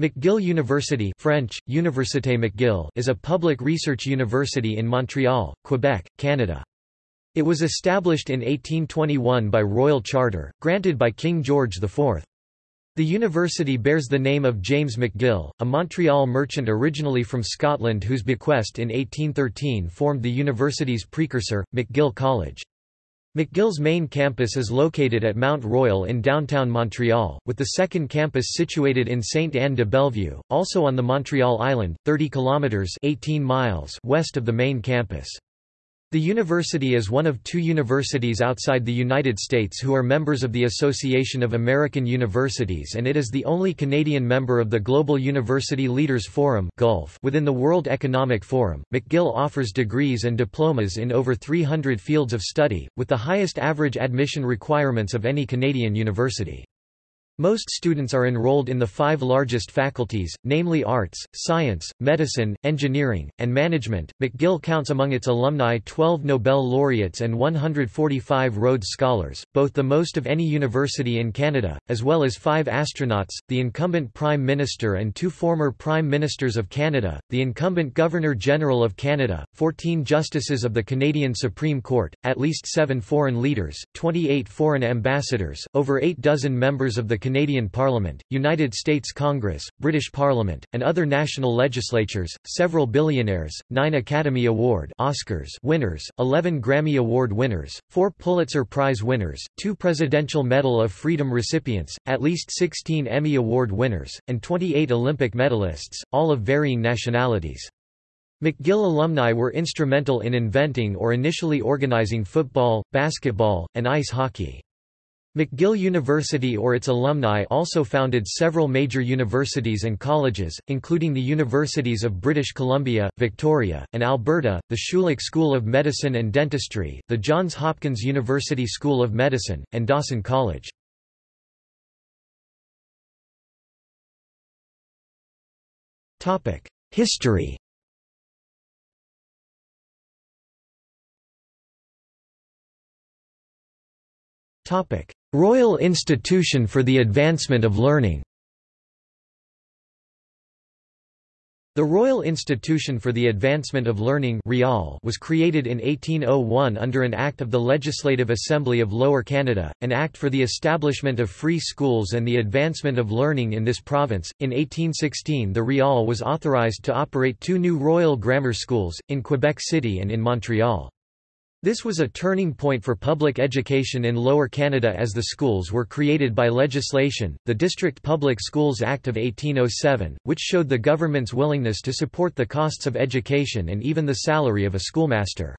McGill University French, Université McGill is a public research university in Montreal, Quebec, Canada. It was established in 1821 by royal charter, granted by King George IV. The university bears the name of James McGill, a Montreal merchant originally from Scotland whose bequest in 1813 formed the university's precursor, McGill College. McGill's main campus is located at Mount Royal in downtown Montreal, with the second campus situated in Sainte-Anne-de-Bellevue, also on the Montreal Island, 30 kilometers (18 miles) west of the main campus. The university is one of two universities outside the United States who are members of the Association of American Universities and it is the only Canadian member of the Global University Leaders Forum within the World Economic Forum. McGill offers degrees and diplomas in over 300 fields of study, with the highest average admission requirements of any Canadian university. Most students are enrolled in the five largest faculties, namely arts, science, medicine, engineering, and management. McGill counts among its alumni 12 Nobel laureates and 145 Rhodes Scholars, both the most of any university in Canada, as well as five astronauts, the incumbent Prime Minister and two former Prime Ministers of Canada, the incumbent Governor-General of Canada, 14 Justices of the Canadian Supreme Court, at least seven foreign leaders, 28 foreign ambassadors, over eight dozen members of the Canadian Parliament, United States Congress, British Parliament, and other national legislatures, several billionaires, nine Academy Award Oscars winners, 11 Grammy Award winners, four Pulitzer Prize winners, two Presidential Medal of Freedom recipients, at least 16 Emmy Award winners, and 28 Olympic medalists, all of varying nationalities. McGill alumni were instrumental in inventing or initially organizing football, basketball, and ice hockey. McGill University or its alumni also founded several major universities and colleges, including the Universities of British Columbia, Victoria, and Alberta, the Schulich School of Medicine and Dentistry, the Johns Hopkins University School of Medicine, and Dawson College. History Topic: Royal Institution for the Advancement of Learning The Royal Institution for the Advancement of Learning was created in 1801 under an Act of the Legislative Assembly of Lower Canada, an act for the establishment of free schools and the advancement of learning in this province. In 1816 the Rial was authorized to operate two new Royal Grammar Schools, in Quebec City and in Montreal. This was a turning point for public education in Lower Canada as the schools were created by legislation, the District Public Schools Act of 1807, which showed the government's willingness to support the costs of education and even the salary of a schoolmaster.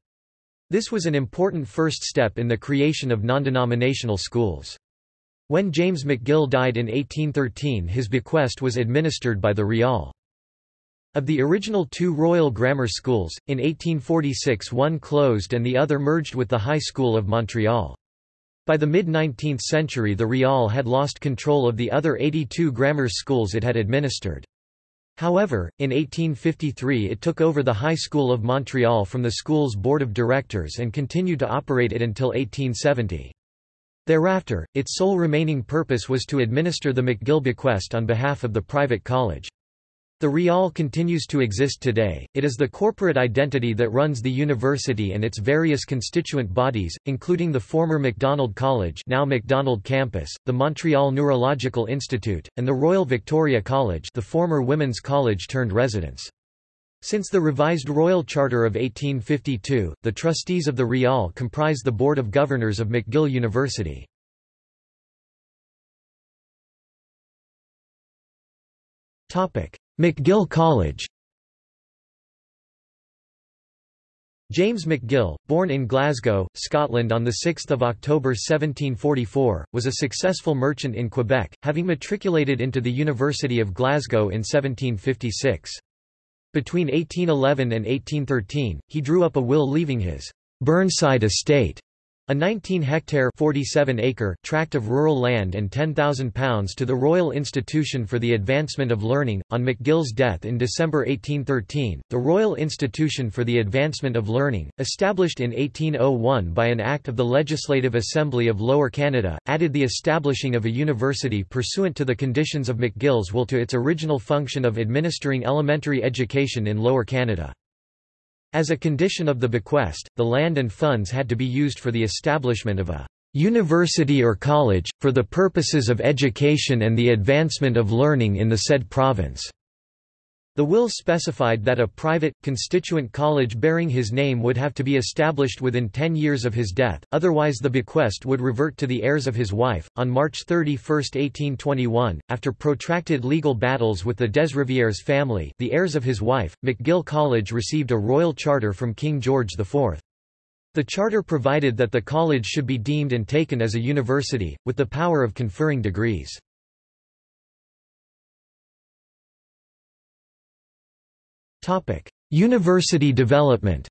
This was an important first step in the creation of non-denominational schools. When James McGill died in 1813 his bequest was administered by the Rial. Of the original two Royal Grammar Schools, in 1846 one closed and the other merged with the High School of Montreal. By the mid-19th century the Rial had lost control of the other 82 grammar schools it had administered. However, in 1853 it took over the High School of Montreal from the school's board of directors and continued to operate it until 1870. Thereafter, its sole remaining purpose was to administer the McGill bequest on behalf of the private college. The Rial continues to exist today, it is the corporate identity that runs the university and its various constituent bodies, including the former Macdonald College now Macdonald Campus, the Montreal Neurological Institute, and the Royal Victoria College the former women's college turned residence. Since the revised Royal Charter of 1852, the trustees of the Rial comprise the Board of Governors of McGill University. McGill College James McGill, born in Glasgow, Scotland on 6 October 1744, was a successful merchant in Quebec, having matriculated into the University of Glasgow in 1756. Between 1811 and 1813, he drew up a will leaving his Burnside estate A 19-hectare (47-acre) tract of rural land and £10,000 to the Royal Institution for the Advancement of Learning. On McGill's death in December 1813, the Royal Institution for the Advancement of Learning, established in 1801 by an Act of the Legislative Assembly of Lower Canada, added the establishing of a university pursuant to the conditions of McGill's will to its original function of administering elementary education in Lower Canada. As a condition of the bequest, the land and funds had to be used for the establishment of a university or college, for the purposes of education and the advancement of learning in the said province. The will specified that a private, constituent college bearing his name would have to be established within ten years of his death, otherwise the bequest would revert to the heirs of his wife. On March 31, 1821, after protracted legal battles with the Desrivieres family, the heirs of his wife, McGill College received a royal charter from King George IV. The charter provided that the college should be deemed and taken as a university, with the power of conferring degrees. Topic: University development.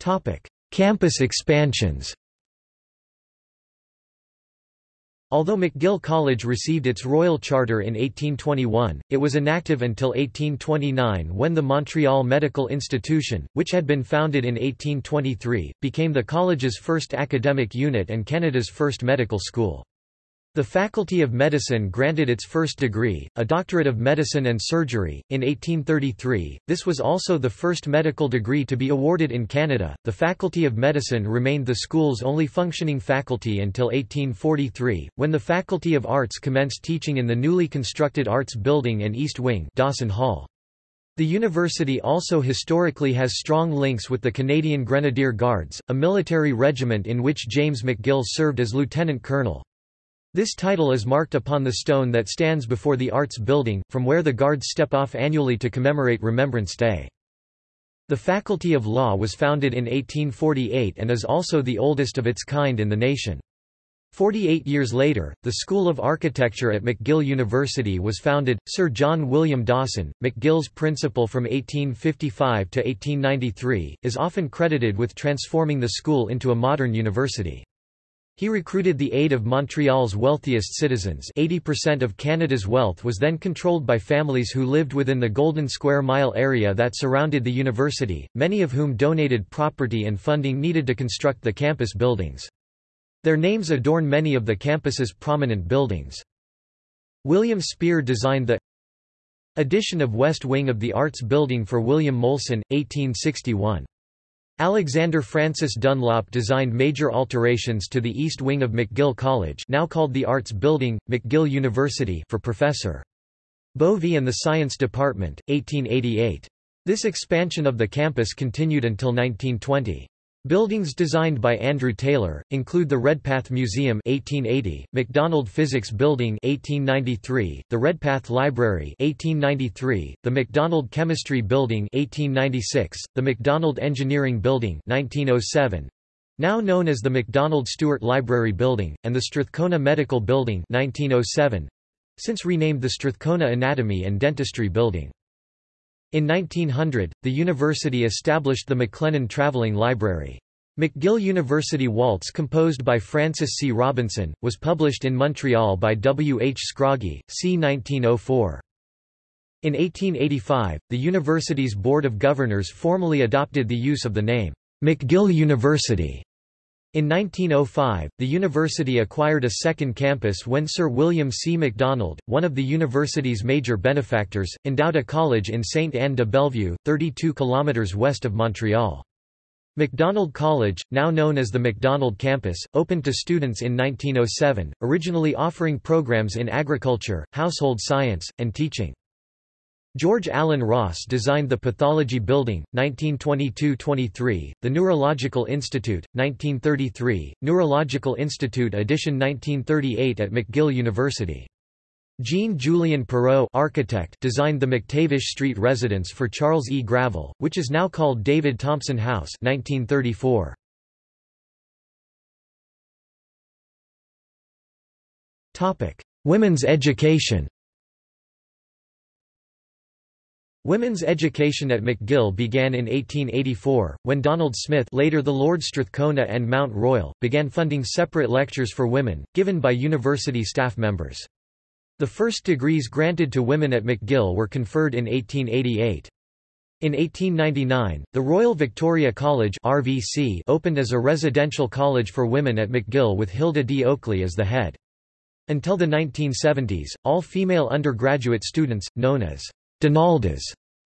Topic: Campus expansions. Although McGill College received its royal charter in 1821, it was inactive until 1829 when the Montreal Medical Institution, which had been founded in 1823, became the college's first academic unit and Canada's first medical school. The Faculty of Medicine granted its first degree, a Doctorate of Medicine and Surgery, in 1833. This was also the first medical degree to be awarded in Canada. The Faculty of Medicine remained the school's only functioning faculty until 1843, when the Faculty of Arts commenced teaching in the newly constructed Arts Building and East Wing, Dawson Hall. The university also historically has strong links with the Canadian Grenadier Guards, a military regiment in which James McGill served as lieutenant colonel. This title is marked upon the stone that stands before the Arts Building, from where the Guards step off annually to commemorate Remembrance Day. The Faculty of Law was founded in 1848 and is also the oldest of its kind in the nation. Forty-eight years later, the School of Architecture at McGill University was founded. Sir John William Dawson, McGill's principal from 1855 to 1893, is often credited with transforming the school into a modern university. He recruited the aid of Montreal's wealthiest citizens 80% of Canada's wealth was then controlled by families who lived within the Golden Square Mile area that surrounded the university, many of whom donated property and funding needed to construct the campus buildings. Their names adorn many of the campus's prominent buildings. William Spier designed the addition of West Wing of the Arts Building for William Molson, 1861. Alexander Francis Dunlop designed major alterations to the east wing of McGill College now called the Arts Building, McGill University for Professor. Bovey and the Science Department, 1888. This expansion of the campus continued until 1920. Buildings designed by Andrew Taylor include the Redpath Museum 1880, Macdonald Physics Building 1893, the Redpath Library 1893, the Macdonald Chemistry Building 1896, the Macdonald Engineering Building 1907, now known as the Macdonald Stewart Library Building, and the Strathcona Medical Building 1907, since renamed the Strathcona Anatomy and Dentistry Building. In 1900, the university established the McLennan Traveling Library. McGill University Waltz composed by Francis C. Robinson, was published in Montreal by W. H. Scroggie, c. 1904. In 1885, the university's Board of Governors formally adopted the use of the name, McGill University. In 1905, the university acquired a second campus when Sir William C. Macdonald, one of the university's major benefactors, endowed a college in Sainte-Anne-de-Bellevue, 32 kilometres west of Montreal. Macdonald College, now known as the Macdonald Campus, opened to students in 1907, originally offering programs in agriculture, household science, and teaching. George Allen Ross designed the Pathology Building, 1922–23, the Neurological Institute, 1933, Neurological Institute Edition 1938 at McGill University. Jean-Julien Perrault architect designed the McTavish Street residence for Charles E. Gravel, which is now called David Thompson House 1934. Women's education Women's education at McGill began in 1884, when Donald Smith later the Lord Strathcona and Mount Royal, began funding separate lectures for women, given by university staff members. The first degrees granted to women at McGill were conferred in 1888. In 1899, the Royal Victoria College RVC opened as a residential college for women at McGill with Hilda D. Oakley as the head. Until the 1970s, all female undergraduate students, known as Donaldas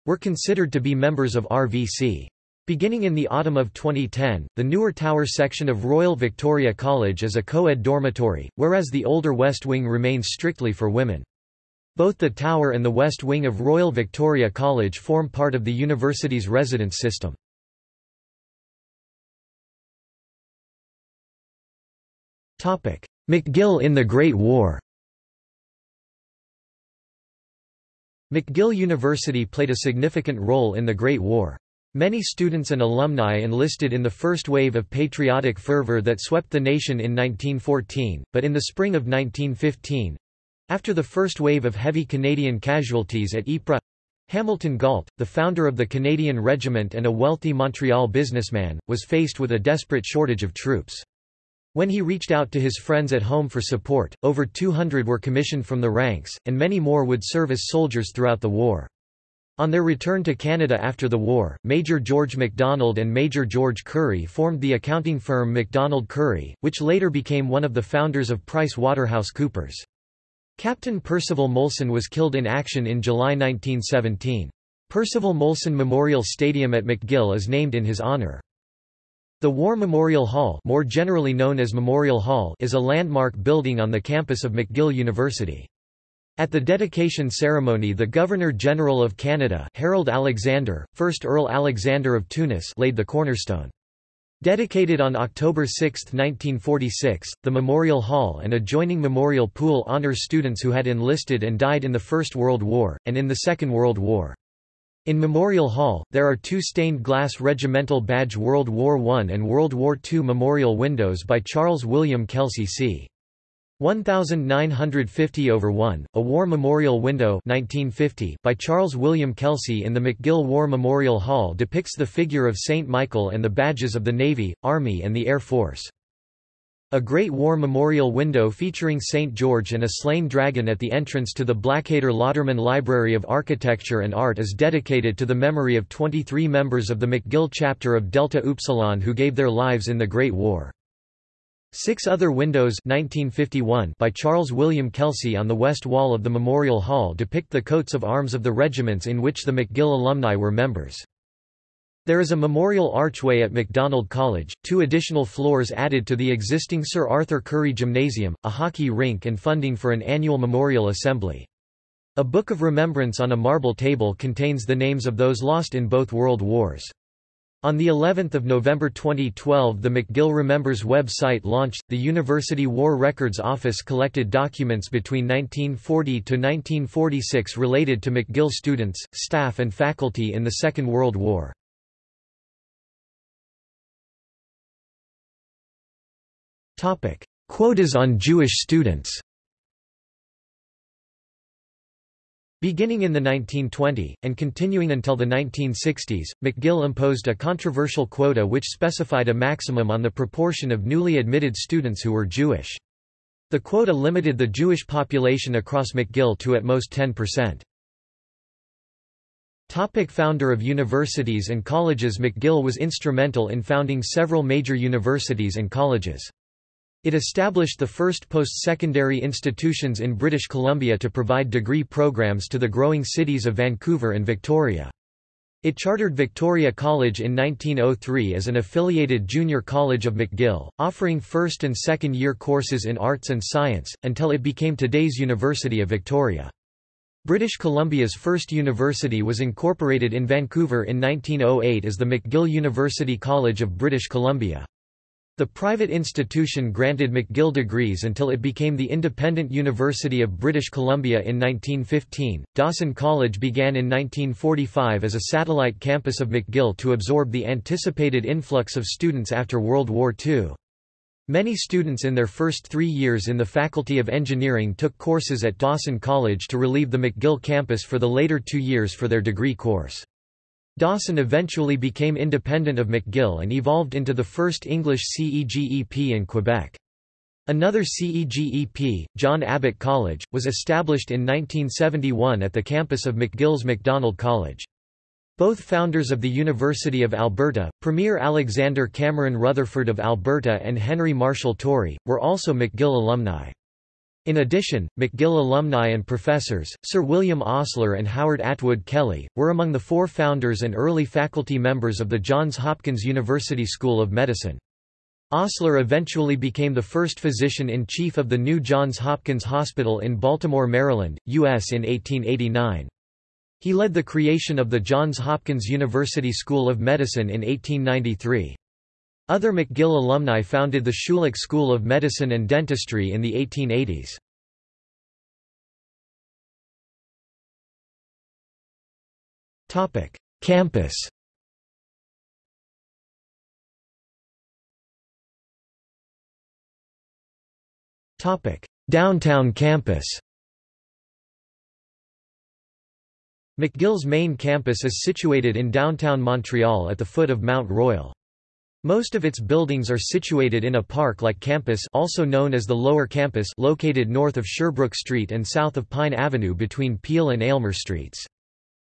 were considered to be members of RVC. Beginning in the autumn of 2010, the newer Tower section of Royal Victoria College is a co-ed dormitory, whereas the older West Wing remains strictly for women. Both the Tower and the West Wing of Royal Victoria College form part of the university's residence system. McGill in the Great War McGill University played a significant role in the Great War. Many students and alumni enlisted in the first wave of patriotic fervor that swept the nation in 1914, but in the spring of 1915—after the first wave of heavy Canadian casualties at Ypres, Hamilton Gault, the founder of the Canadian Regiment and a wealthy Montreal businessman, was faced with a desperate shortage of troops. When he reached out to his friends at home for support, over 200 were commissioned from the ranks, and many more would serve as soldiers throughout the war. On their return to Canada after the war, Major George MacDonald and Major George Currie formed the accounting firm MacDonald Currie, which later became one of the founders of Price Waterhouse Coopers. Captain Percival Molson was killed in action in July 1917. Percival Molson Memorial Stadium at McGill is named in his honour. The War Memorial Hall, more generally known as Memorial Hall is a landmark building on the campus of McGill University. At the dedication ceremony the Governor-General of Canada Harold Alexander, 1st Earl Alexander of Tunis laid the cornerstone. Dedicated on October 6, 1946, the Memorial Hall and adjoining Memorial Pool honors students who had enlisted and died in the First World War, and in the Second World War. In Memorial Hall, there are two stained glass regimental badge World War I and World War II memorial windows by Charles William Kelsey c. 1950 over 1, a War Memorial Window 1950 by Charles William Kelsey in the McGill War Memorial Hall depicts the figure of St. Michael and the badges of the Navy, Army and the Air Force. A Great War memorial window featuring St. George and a slain dragon at the entrance to the Blackader Lauterman Library of Architecture and Art is dedicated to the memory of 23 members of the McGill chapter of Delta Upsilon who gave their lives in the Great War. Six other windows 1951 by Charles William Kelsey on the west wall of the Memorial Hall depict the coats of arms of the regiments in which the McGill alumni were members. There is a memorial archway at Macdonald College, two additional floors added to the existing Sir Arthur Currie Gymnasium, a hockey rink and funding for an annual memorial assembly. A book of remembrance on a marble table contains the names of those lost in both world wars. On the 11th of November 2012 the McGill Remembers website launched. The University War Records Office collected documents between 1940 to 1946 related to McGill students, staff and faculty in the Second World War. Topic: Quotas on Jewish students. Beginning in the 1920, and continuing until the 1960s, McGill imposed a controversial quota which specified a maximum on the proportion of newly admitted students who were Jewish. The quota limited the Jewish population across McGill to at most 10%. Topic founder of universities and colleges McGill was instrumental in founding several major universities and colleges. It established the first post-secondary institutions in British Columbia to provide degree programs to the growing cities of Vancouver and Victoria. It chartered Victoria College in 1903 as an affiliated junior college of McGill, offering first and second year courses in arts and science, until it became today's University of Victoria. British Columbia's first university was incorporated in Vancouver in 1908 as the McGill University College of British Columbia. The private institution granted McGill degrees until it became the Independent University of British Columbia in 1915. Dawson College began in 1945 as a satellite campus of McGill to absorb the anticipated influx of students after World War II. Many students in their first three years in the Faculty of Engineering took courses at Dawson College to relieve the McGill campus for the later two years for their degree course. Dawson eventually became independent of McGill and evolved into the first English CEGEP in Quebec. Another CEGEP, John Abbott College, was established in 1971 at the campus of McGill's Macdonald College. Both founders of the University of Alberta, Premier Alexander Cameron Rutherford of Alberta and Henry Marshall Tory, were also McGill alumni. In addition, McGill alumni and professors, Sir William Osler and Howard Atwood Kelly, were among the four founders and early faculty members of the Johns Hopkins University School of Medicine. Osler eventually became the first physician-in-chief of the new Johns Hopkins Hospital in Baltimore, Maryland, U.S. in 1889. He led the creation of the Johns Hopkins University School of Medicine in 1893. Other McGill alumni founded the Schulich School of Medicine and Dentistry in the 1880s. Campus Downtown campus McGill's main campus is situated in downtown Montreal at the foot of Mount Royal. Most of its buildings are situated in a park-like campus also known as the Lower Campus located north of Sherbrooke Street and south of Pine Avenue between Peel and Aylmer Streets.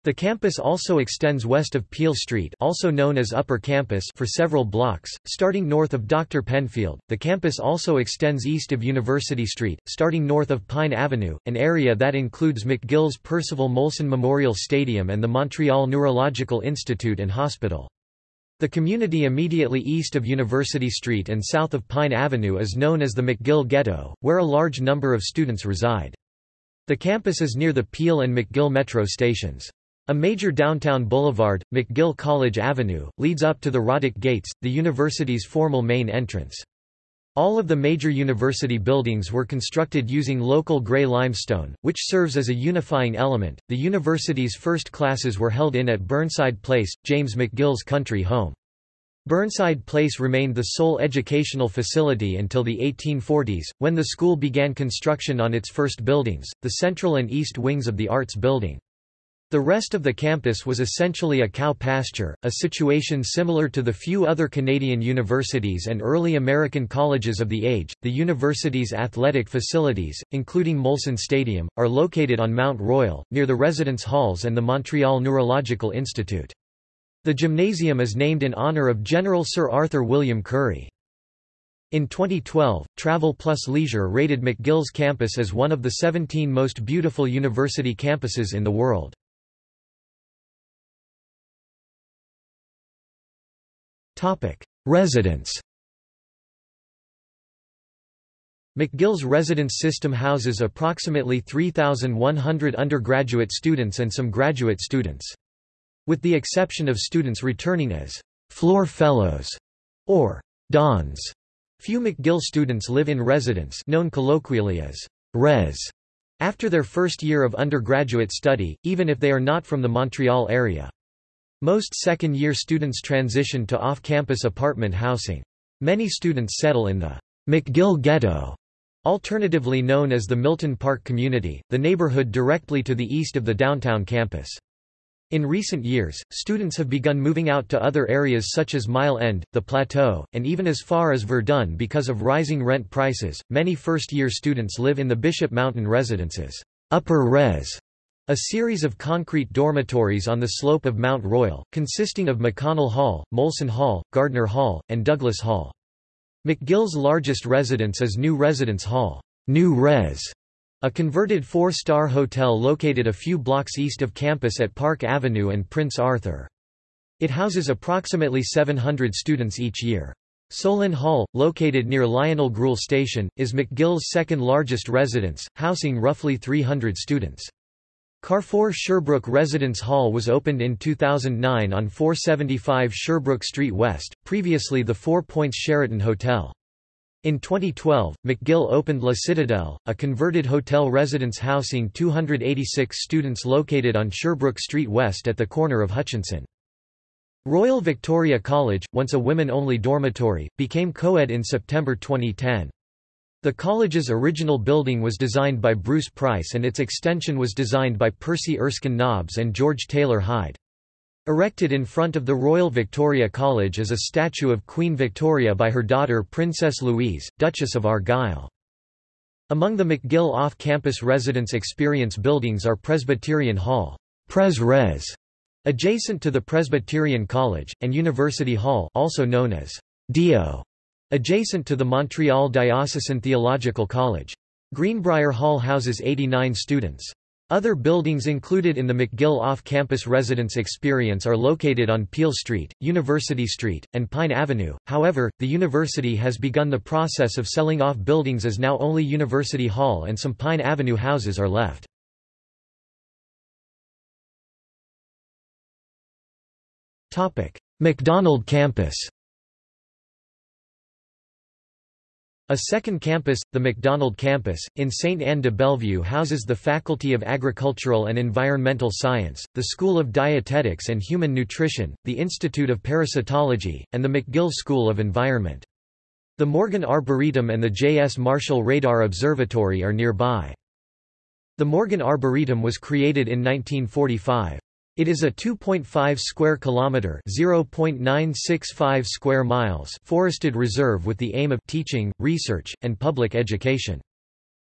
The campus also extends west of Peel Street also known as Upper Campus for several blocks, starting north of Dr. Penfield. The campus also extends east of University Street, starting north of Pine Avenue, an area that includes McGill's Percival Molson Memorial Stadium and the Montreal Neurological Institute and Hospital. The community immediately east of University Street and south of Pine Avenue is known as the McGill Ghetto, where a large number of students reside. The campus is near the Peel and McGill metro stations. A major downtown boulevard, McGill College Avenue, leads up to the Roddick Gates, the university's formal main entrance. All of the major university buildings were constructed using local gray limestone, which serves as a unifying element. The university's first classes were held in at Burnside Place, James McGill's country home. Burnside Place remained the sole educational facility until the 1840s, when the school began construction on its first buildings, the central and east wings of the Arts Building. The rest of the campus was essentially a cow pasture, a situation similar to the few other Canadian universities and early American colleges of the age. The university's athletic facilities, including Molson Stadium, are located on Mount Royal, near the residence halls and the Montreal Neurological Institute. The gymnasium is named in honour of General Sir Arthur William Currie. In 2012, Travel Plus Leisure rated McGill's campus as one of the 17 most beautiful university campuses in the world. Residence McGill's residence system houses approximately 3,100 undergraduate students and some graduate students. With the exception of students returning as floor fellows or dons, few McGill students live in residence known colloquially as res after their first year of undergraduate study, even if they are not from the Montreal area. Most second-year students transition to off-campus apartment housing. Many students settle in the McGill Ghetto, alternatively known as the Milton Park Community, the neighborhood directly to the east of the downtown campus. In recent years, students have begun moving out to other areas such as Mile End, the Plateau, and even as far as Verdun because of rising rent prices. Many first-year students live in the Bishop Mountain residences, upper res, a series of concrete dormitories on the slope of Mount Royal, consisting of McConnell Hall, Molson Hall, Gardner Hall, and Douglas Hall. McGill's largest residence is New Residence Hall, New Res, a converted four-star hotel located a few blocks east of campus at Park Avenue and Prince Arthur. It houses approximately 700 students each year. Solin Hall, located near Lionel Groulx Station, is McGill's second largest residence, housing roughly 300 students. Carrefour Sherbrooke Residence Hall was opened in 2009 on 475 Sherbrooke Street West, previously the Four Points Sheraton Hotel. In 2012, McGill opened La Citadelle, a converted hotel residence housing 286 students located on Sherbrooke Street West at the corner of Hutchison. Royal Victoria College, once a women-only dormitory, became co-ed in September 2010. The college's original building was designed by Bruce Price and its extension was designed by Percy Erskine Nobbs and George Taylor Hyde. Erected in front of the Royal Victoria College is a statue of Queen Victoria by her daughter Princess Louise, Duchess of Argyll. Among the McGill off-campus residence experience buildings are Presbyterian Hall Pres Res, adjacent to the Presbyterian College, and University Hall also known as Dio, adjacent to the Montreal Diocesan Theological College. Greenbrier Hall houses 89 students. Other buildings included in the McGill off-campus residence experience are located on Peel Street, University Street, and Pine Avenue. However, the university has begun the process of selling off buildings as now only University Hall and some Pine Avenue houses are left. Topic: Macdonald Campus. A second campus, the Macdonald Campus, in St. Anne de Bellevue houses the Faculty of Agricultural and Environmental Science, the School of Dietetics and Human Nutrition, the Institute of Parasitology, and the McGill School of Environment. The Morgan Arboretum and the J. S. Marshall Radar Observatory are nearby. The Morgan Arboretum was created in 1945. It is a 2.5 square kilometer, 0.965 square miles forested reserve with the aim of teaching, research, and public education.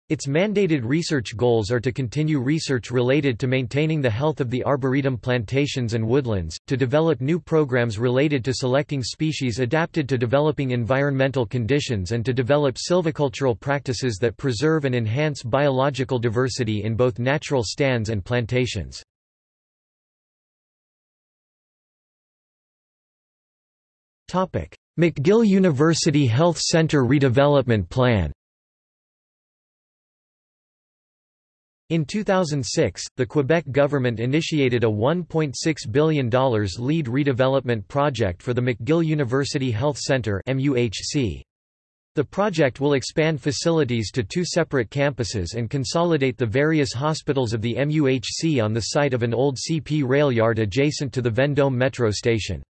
Its mandated research goals are to continue research related to maintaining the health of the arboretum plantations and woodlands, to develop new programs related to selecting species adapted to developing environmental conditions and to develop silvicultural practices that preserve and enhance biological diversity in both natural stands and plantations. McGill University Health Centre redevelopment plan In 2006, the Quebec government initiated a $1.6 billion LEED redevelopment project for the McGill University Health Centre The project will expand facilities to two separate campuses and consolidate the various hospitals of the MUHC on the site of an old CP rail yard adjacent to the Vendome metro station.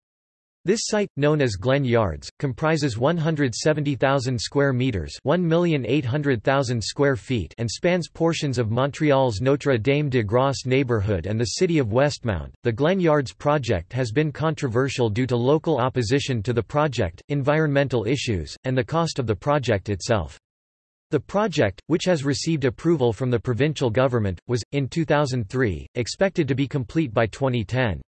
This site, known as Glen Yards, comprises 170,000 square meters, 1,800,000 square feet, and spans portions of Montreal's Notre Dame de Grâce neighborhood and the city of Westmount. The Glen Yards project has been controversial due to local opposition to the project, environmental issues, and the cost of the project itself. The project, which has received approval from the provincial government, was, in 2003, expected to be complete by 2010.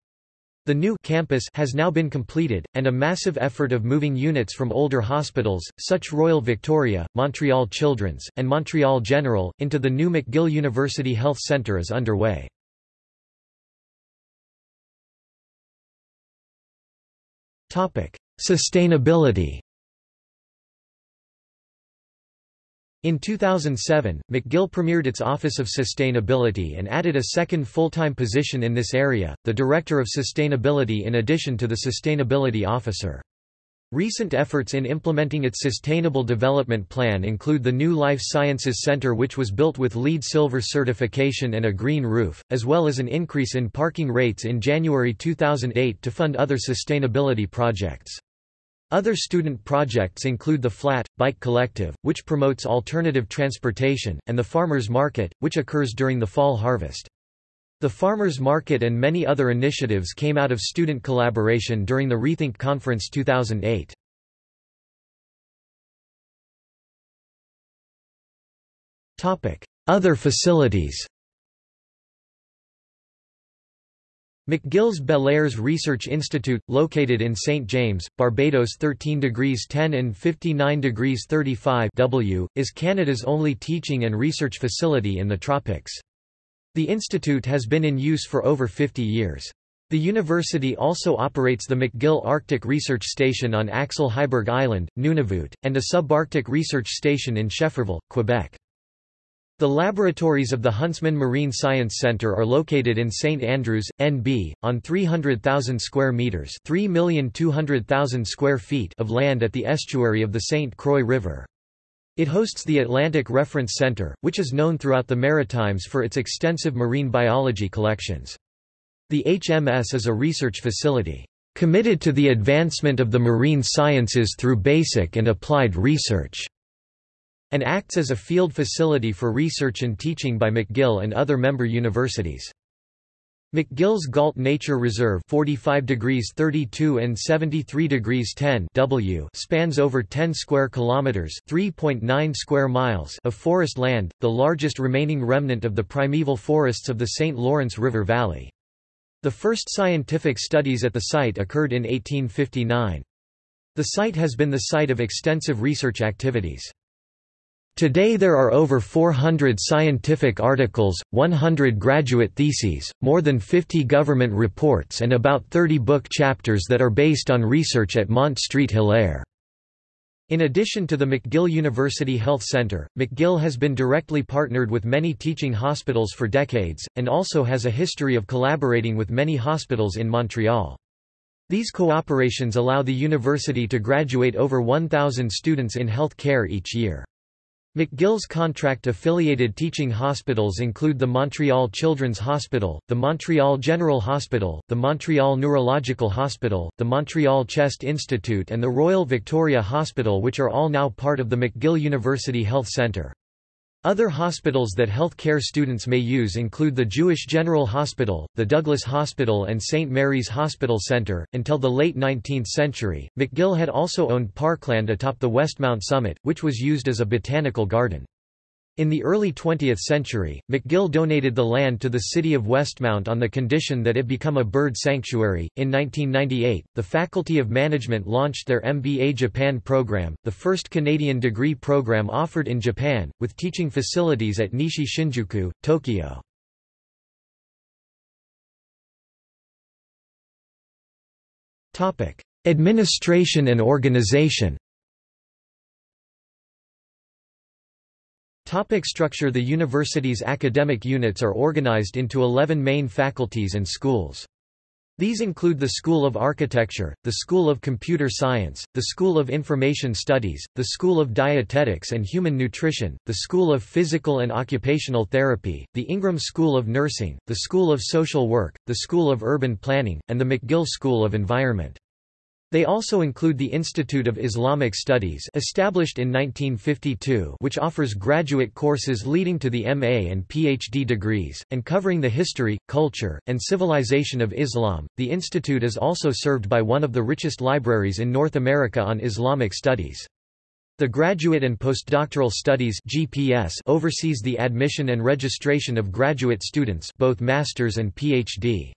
The new campus has now been completed, and a massive effort of moving units from older hospitals, such Royal Victoria, Montreal Children's, and Montreal General, into the new McGill University Health Centre is underway. Sustainability In 2007, McGill premiered its Office of Sustainability and added a second full-time position in this area, the Director of Sustainability in addition to the Sustainability Officer. Recent efforts in implementing its Sustainable Development Plan include the new Life Sciences Center which was built with LEED Silver certification and a green roof, as well as an increase in parking rates in January 2008 to fund other sustainability projects. Other student projects include the Flat, Bike Collective, which promotes alternative transportation, and the Farmers Market, which occurs during the fall harvest. The Farmers Market and many other initiatives came out of student collaboration during the Rethink Conference 2008. Other facilities McGill's Bellairs Research Institute, located in St. James, Barbados 13 degrees 10 and 59 degrees 35 W, is Canada's only teaching and research facility in the tropics. The institute has been in use for over 50 years. The university also operates the McGill Arctic Research Station on Axel Heiberg Island, Nunavut, and a subarctic research station in Schefferville, Quebec. The laboratories of the Huntsman Marine Science Center are located in St Andrews, NB, on 300,000 square meters, 3,200,000 square feet of land at the estuary of the St Croix River. It hosts the Atlantic Reference Center, which is known throughout the Maritimes for its extensive marine biology collections. The HMS is a research facility. committed to the advancement of the marine sciences through basic and applied research, and acts as a field facility for research and teaching by McGill and other member universities. McGill's Gault Nature Reserve 45 degrees 32 and 73 degrees 10 W spans over 10 square kilometers 3.9 square miles of forest land, the largest remaining remnant of the primeval forests of the St. Lawrence River Valley. The first scientific studies at the site occurred in 1859. The site has been the site of extensive research activities. Today there are over 400 scientific articles, 100 graduate theses, more than 50 government reports and about 30 book chapters that are based on research at Mont Street Hilaire. In addition to the McGill University Health Center, McGill has been directly partnered with many teaching hospitals for decades, and also has a history of collaborating with many hospitals in Montreal. These cooperations allow the university to graduate over 1,000 students in health care each year. McGill's contract-affiliated teaching hospitals include the Montreal Children's Hospital, the Montreal General Hospital, the Montreal Neurological Hospital, the Montreal Chest Institute and the Royal Victoria Hospital which are all now part of the McGill University Health Centre. Other hospitals that health care students may use include the Jewish General Hospital, the Douglas Hospital, and St. Mary's Hospital Center. Until the late 19th century, McGill had also owned parkland atop the Westmount summit, which was used as a botanical garden. In the early 20th century, McGill donated the land to the city of Westmount on the condition that it become a bird sanctuary. In 1998, the Faculty of Management launched their MBA Japan program, the first Canadian degree program offered in Japan, with teaching facilities at Nishi Shinjuku, Tokyo. Topic: Administration and organization. Topic structure The university's academic units are organized into 11 main faculties and schools. These include the School of Architecture, the School of Computer Science, the School of Information Studies, the School of Dietetics and Human Nutrition, the School of Physical and Occupational Therapy, the Ingram School of Nursing, the School of Social Work, the School of Urban Planning, and the McGill School of Environment. They also include the Institute of Islamic Studies established in 1952 which offers graduate courses leading to the MA and PhD degrees, and covering the history, culture, and civilization of Islam. The institute is also served by one of the richest libraries in North America on Islamic studies. The Graduate and Postdoctoral Studies GPS oversees the admission and registration of graduate students both masters and PhD.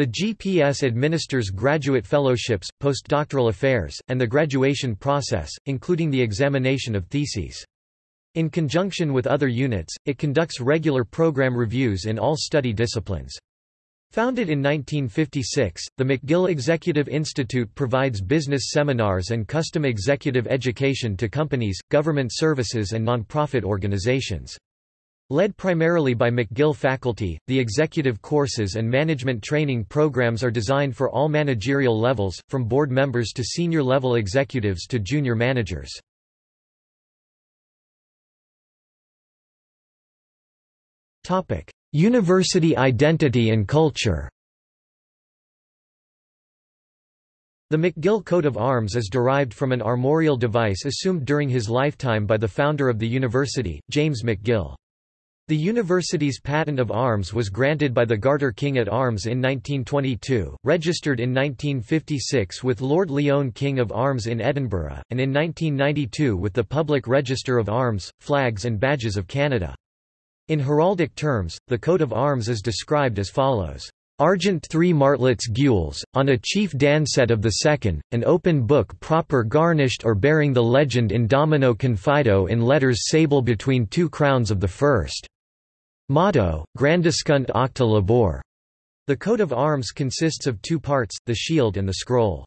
The GPS administers graduate fellowships, postdoctoral affairs, and the graduation process, including the examination of theses. In conjunction with other units, it conducts regular program reviews in all study disciplines. Founded in 1956, the McGill Executive Institute provides business seminars and custom executive education to companies, government services and nonprofit organizations. Led primarily by McGill faculty, the executive courses and management training programs are designed for all managerial levels, from board members to senior-level executives to junior managers. University identity and culture The McGill coat of arms is derived from an armorial device assumed during his lifetime by the founder of the university, James McGill. The university's patent of arms was granted by the Garter King at Arms in 1922, registered in 1956 with Lord Lyon King of Arms in Edinburgh, and in 1992 with the Public Register of Arms, Flags and Badges of Canada. In heraldic terms, the coat of arms is described as follows. Argent three martlets gules, on a chief danset of the second, an open book proper garnished or bearing the legend in domino confido in letters sable between two crowns of the first. Motto, Grandescunt Aucta Labor. The coat of arms consists of two parts, the shield and the scroll.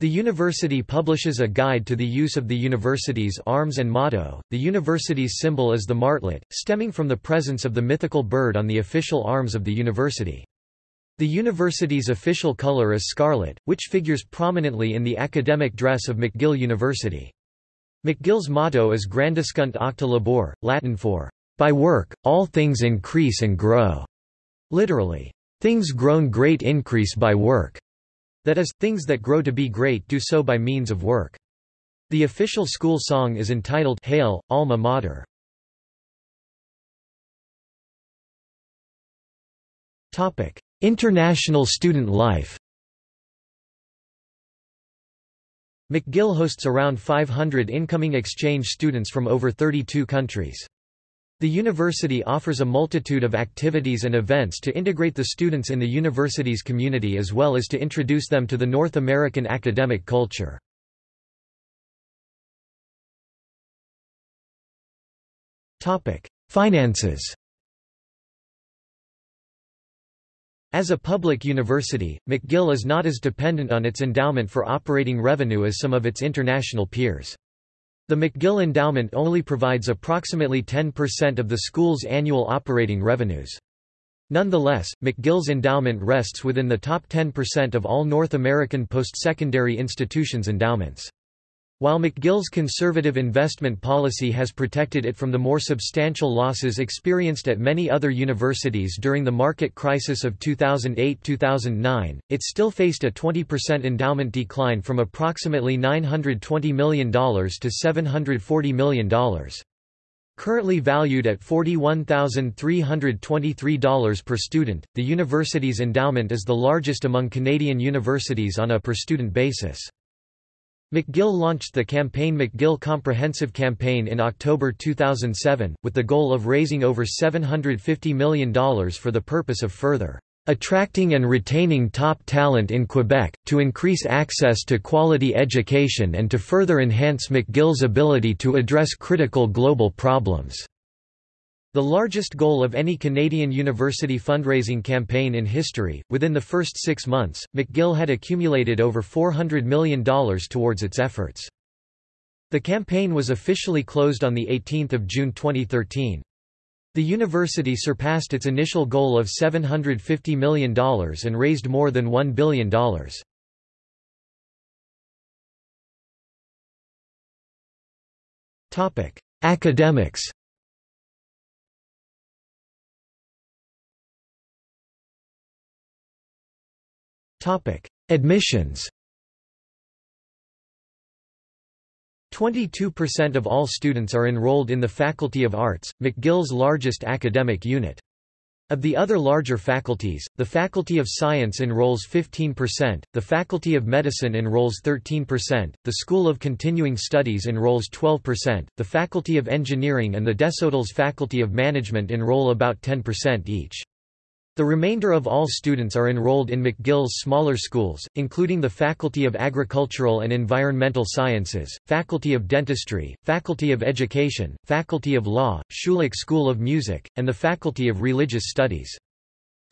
The university publishes a guide to the use of the university's arms and motto. The university's symbol is the martlet, stemming from the presence of the mythical bird on the official arms of the university. The university's official color is scarlet, which figures prominently in the academic dress of McGill University. McGill's motto is Grandescunt Aucta Labor, Latin for by work, all things increase and grow. Literally, things grown great increase by work. That is, things that grow to be great do so by means of work. The official school song is entitled Hail, Alma Mater. Topic: International student life McGill hosts around 500 incoming exchange students from over 32 countries. The university offers a multitude of activities and events to integrate the students in the university's community as well as to introduce them to the North American academic culture. Finances As a public university, McGill is not as dependent on its endowment for operating revenue as some of its international peers. The McGill Endowment only provides approximately 10% of the school's annual operating revenues. Nonetheless, McGill's endowment rests within the top 10% of all North American post-secondary institutions' endowments. While McGill's conservative investment policy has protected it from the more substantial losses experienced at many other universities during the market crisis of 2008–2009, it still faced a 20% endowment decline from approximately $920 million to $740 million. Currently valued at $41,323 per student, the university's endowment is the largest among Canadian universities on a per-student basis. McGill launched the campaign McGill Comprehensive Campaign in October 2007, with the goal of raising over $750 million for the purpose of further attracting and retaining top talent in Quebec, to increase access to quality education and to further enhance McGill's ability to address critical global problems. The largest goal of any Canadian university fundraising campaign in history, within the first six months, McGill had accumulated over $400 million towards its efforts. The campaign was officially closed on 18 June 2013. The university surpassed its initial goal of $750 million and raised more than $1 billion. Academics Topic: Admissions. 22% of all students are enrolled in the Faculty of Arts, McGill's largest academic unit. Of the other larger faculties, the Faculty of Science enrolls 15%, the Faculty of Medicine enrolls 13%, the School of Continuing Studies enrolls 12%, the Faculty of Engineering and the Desautels Faculty of Management enroll about 10% each. The remainder of all students are enrolled in McGill's smaller schools, including the Faculty of Agricultural and Environmental Sciences, Faculty of Dentistry, Faculty of Education, Faculty of Law, Schulich School of Music, and the Faculty of Religious Studies.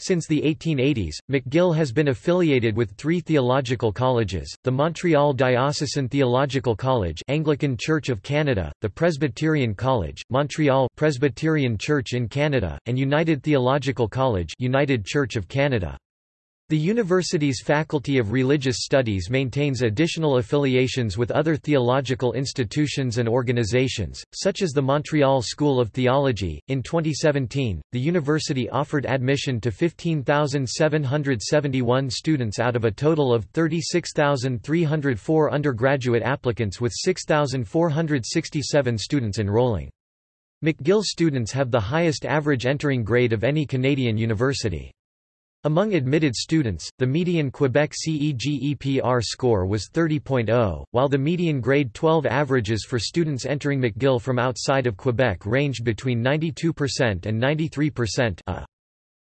Since the 1880s, McGill has been affiliated with three theological colleges, the Montreal Diocesan Theological College Anglican Church of Canada, the Presbyterian College, Montreal Presbyterian Church in Canada, and United Theological College United Church of Canada. The university's Faculty of Religious Studies maintains additional affiliations with other theological institutions and organizations, such as the Montreal School of Theology. In 2017, the university offered admission to 15,771 students out of a total of 36,304 undergraduate applicants with 6,467 students enrolling. McGill students have the highest average entering grade of any Canadian university. Among admitted students, the median Quebec CEGEP R score was 30.0, while the median grade 12 averages for students entering McGill from outside of Quebec ranged between 92% and 93%. A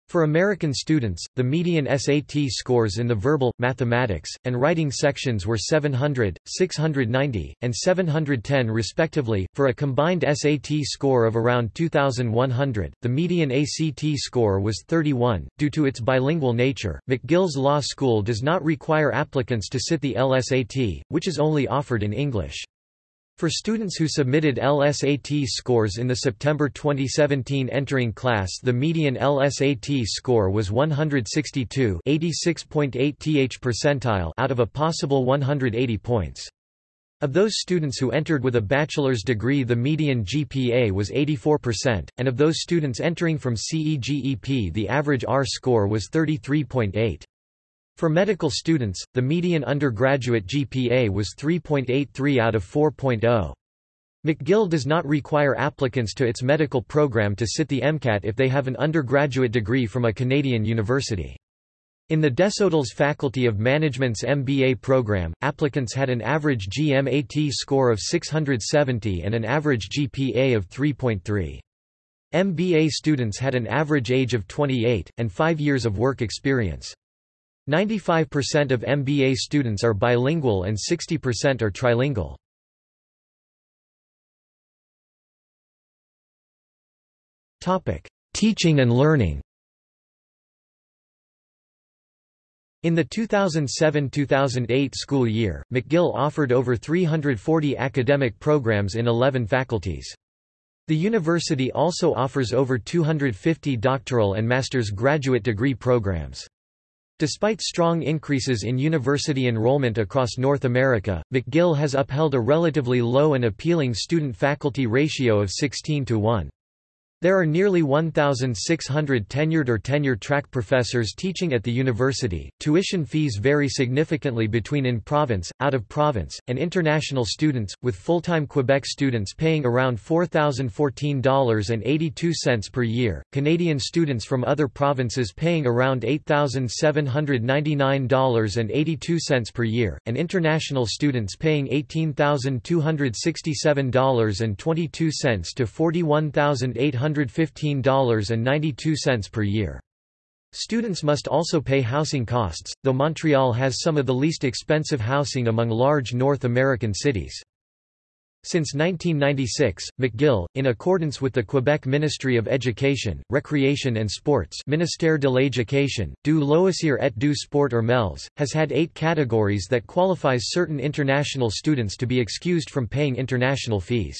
for American students, the median SAT scores in the verbal, mathematics, and writing sections were 700, 690, and 710 respectively, for a combined SAT score of around 2,100. The median ACT score was 31. Due to its bilingual nature, McGill's Law School does not require applicants to sit the LSAT, which is only offered in English. For students who submitted LSAT scores in the September 2017 entering class the median LSAT score was 162 86.8 th percentile out of a possible 180 points. Of those students who entered with a bachelor's degree the median GPA was 84%, and of those students entering from CEGEP the average R score was 33.8. For medical students, the median undergraduate GPA was 3.83 out of 4.0. McGill does not require applicants to its medical program to sit the MCAT if they have an undergraduate degree from a Canadian university. In the Desautels Faculty of Management's MBA program, applicants had an average GMAT score of 670 and an average GPA of 3.3. MBA students had an average age of 28, and five years of work experience. 95% of MBA students are bilingual and 60% are trilingual. Teaching and learning. In the 2007–2008 school year, McGill offered over 340 academic programs in 11 faculties. The university also offers over 250 doctoral and master's graduate degree programs. Despite strong increases in university enrollment across North America, McGill has upheld a relatively low and appealing student-faculty ratio of 16 to 1. There are nearly 1,600 tenured or tenure-track professors teaching at the university. Tuition fees vary significantly between in-province, out-of-province, and international students, with full-time Quebec students paying around $4,014.82 per year, Canadian students from other provinces paying around $8,799.82 per year, and international students paying $18,267.22 to $41,800 $115.92 per year. Students must also pay housing costs, though Montreal has some of the least expensive housing among large North American cities. Since 1996, McGill, in accordance with the Quebec Ministry of Education, Recreation and Sports Ministère de l'Éducation, du loisir et du sport or MELS, has had eight categories that qualifies certain international students to be excused from paying international fees.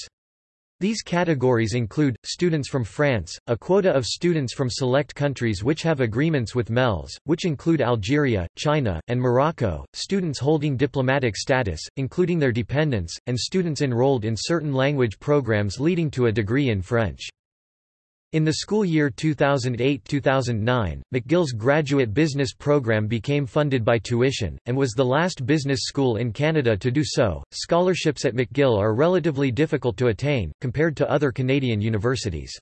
These categories include, students from France, a quota of students from select countries which have agreements with MELS, which include Algeria, China, and Morocco, students holding diplomatic status, including their dependents, and students enrolled in certain language programs leading to a degree in French. In the school year 2008–2009, McGill's graduate business program became funded by tuition, and was the last business school in Canada to do so. Scholarships at McGill are relatively difficult to attain, compared to other Canadian universities.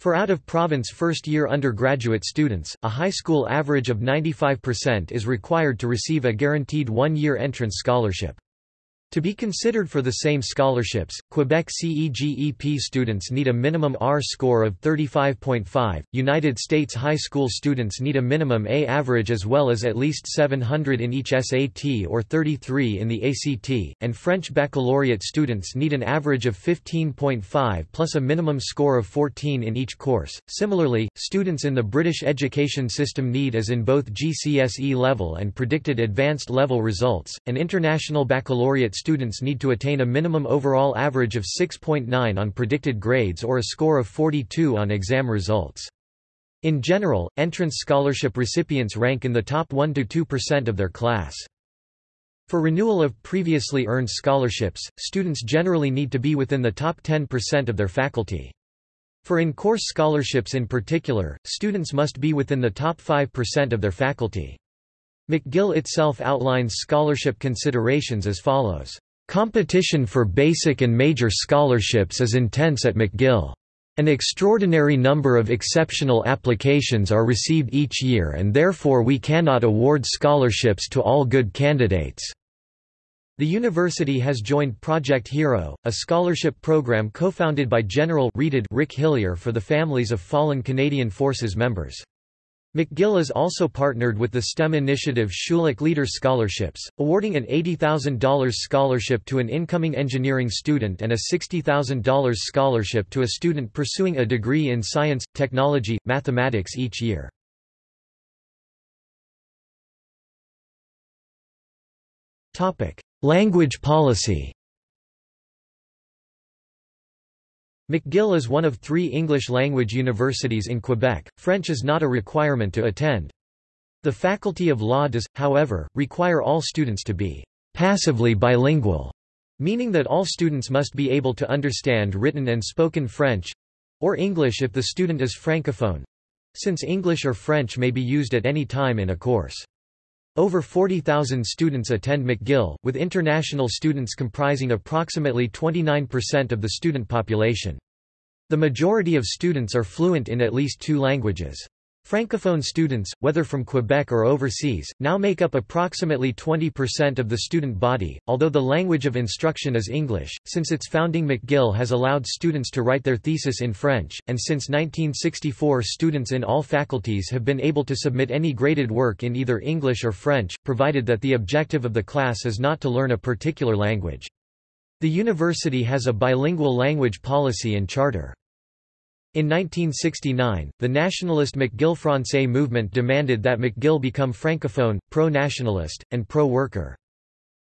For out-of-province first-year undergraduate students, a high school average of 95% is required to receive a guaranteed one-year entrance scholarship. To be considered for the same scholarships, Quebec CEGEP students need a minimum R score of 35.5, United States high school students need a minimum A average as well as at least 700 in each SAT or 33 in the ACT, and French baccalaureate students need an average of 15.5 plus a minimum score of 14 in each course. Similarly, students in the British education system need as in both GCSE level and predicted advanced level results, and international baccalaureate students need to attain a minimum overall average of 6.9 on predicted grades or a score of 42 on exam results. In general, entrance scholarship recipients rank in the top 1–2% of their class. For renewal of previously earned scholarships, students generally need to be within the top 10% of their faculty. For in-course scholarships in particular, students must be within the top 5% of their faculty. McGill itself outlines scholarship considerations as follows. Competition for basic and major scholarships is intense at McGill. An extraordinary number of exceptional applications are received each year and therefore we cannot award scholarships to all good candidates. The university has joined Project Hero, a scholarship program co-founded by General Rick Hillier for the families of fallen Canadian Forces members. McGill is also partnered with the STEM initiative Schulich Leader Scholarships, awarding an $80,000 scholarship to an incoming engineering student and a $60,000 scholarship to a student pursuing a degree in science, technology, mathematics each year. Language policy McGill is one of three English-language universities in Quebec, French is not a requirement to attend. The Faculty of Law does, however, require all students to be passively bilingual, meaning that all students must be able to understand written and spoken French—or English if the student is francophone—since English or French may be used at any time in a course. Over 40,000 students attend McGill, with international students comprising approximately 29% of the student population. The majority of students are fluent in at least two languages. Francophone students, whether from Quebec or overseas, now make up approximately 20% of the student body, although the language of instruction is English. Since its founding, McGill has allowed students to write their thesis in French, and since 1964, students in all faculties have been able to submit any graded work in either English or French, provided that the objective of the class is not to learn a particular language. The university has a bilingual language policy and charter. In 1969, the nationalist McGill Francais movement demanded that McGill become francophone, pro-nationalist, and pro-worker.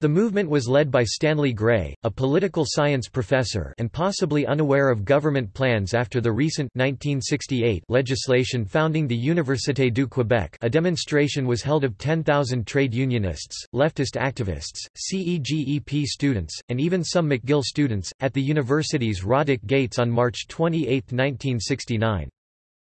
The movement was led by Stanley Gray, a political science professor and possibly unaware of government plans after the recent 1968 legislation founding the Université du Québec a demonstration was held of 10,000 trade unionists, leftist activists, CEGEP students, and even some McGill students, at the university's Roddick Gates on March 28, 1969.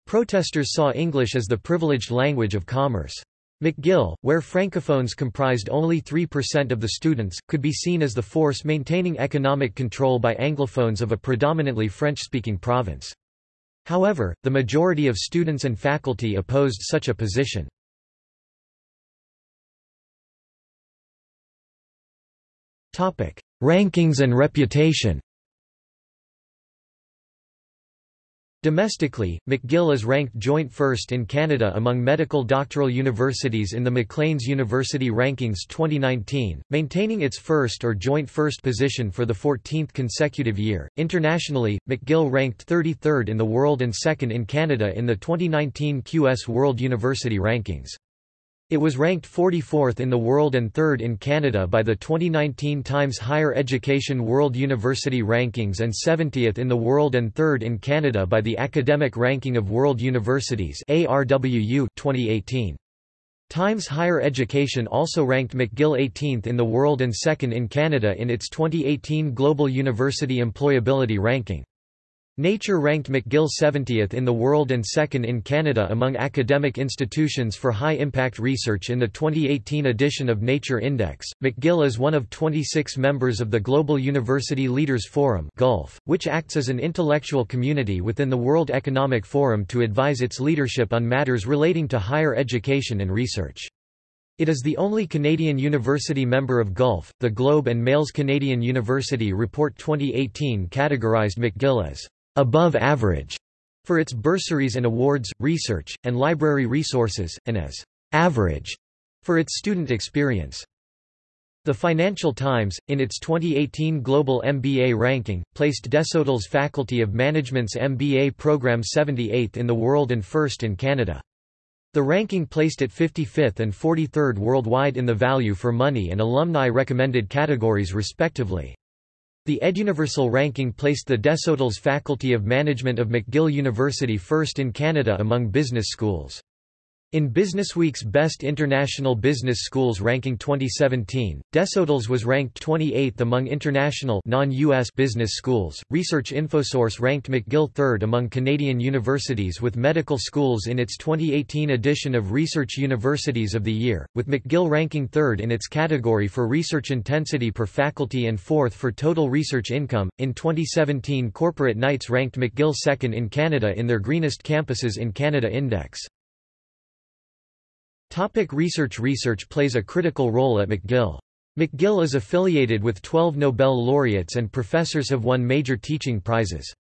Protesters saw English as the privileged language of commerce. McGill, where francophones comprised only 3% of the students, could be seen as the force maintaining economic control by anglophones of a predominantly French-speaking province. However, the majority of students and faculty opposed such a position. Rankings and reputation Domestically, McGill is ranked joint first in Canada among medical doctoral universities in the Maclean's University Rankings 2019, maintaining its first or joint first position for the 14th consecutive year. Internationally, McGill ranked 33rd in the world and second in Canada in the 2019 QS World University Rankings. It was ranked 44th in the world and 3rd in Canada by the 2019 Times Higher Education World University Rankings and 70th in the world and 3rd in Canada by the Academic Ranking of World Universities ARWU 2018. Times Higher Education also ranked McGill 18th in the world and 2nd in Canada in its 2018 Global University Employability Ranking. Nature ranked McGill 70th in the world and second in Canada among academic institutions for high-impact research in the 2018 edition of Nature Index. McGill is one of 26 members of the Global University Leaders Forum (GULF), which acts as an intellectual community within the World Economic Forum to advise its leadership on matters relating to higher education and research. It is the only Canadian university member of GULF. The Globe and Mail's Canadian University Report 2018 categorized McGill as above average for its bursaries and awards, research, and library resources, and as average for its student experience. The Financial Times, in its 2018 Global MBA ranking, placed Desautels Faculty of Management's MBA program 78th in the world and first in Canada. The ranking placed it 55th and 43rd worldwide in the value for money and alumni recommended categories respectively. The EdUniversal ranking placed the Desautels Faculty of Management of McGill University first in Canada among business schools. In Businessweek's Best International Business Schools ranking 2017, Desautels was ranked 28th among international non-US business schools. Research InfoSource ranked McGill 3rd among Canadian universities with medical schools in its 2018 edition of Research Universities of the Year, with McGill ranking 3rd in its category for research intensity per faculty and 4th for total research income. In 2017, Corporate Knights ranked McGill 2nd in Canada in their Greenest Campuses in Canada Index. Topic research Research plays a critical role at McGill. McGill is affiliated with 12 Nobel laureates and professors have won major teaching prizes.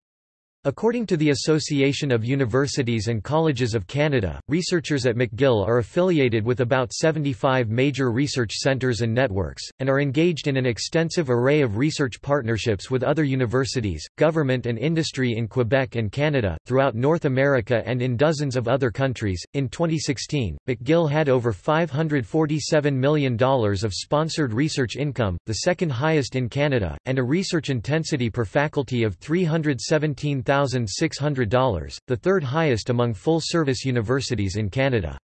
According to the Association of Universities and Colleges of Canada, researchers at McGill are affiliated with about 75 major research centres and networks, and are engaged in an extensive array of research partnerships with other universities, government and industry in Quebec and Canada, throughout North America and in dozens of other countries. In 2016, McGill had over $547 million of sponsored research income, the second highest in Canada, and a research intensity per faculty of 317,000 $1,600, the third highest among full-service universities in Canada.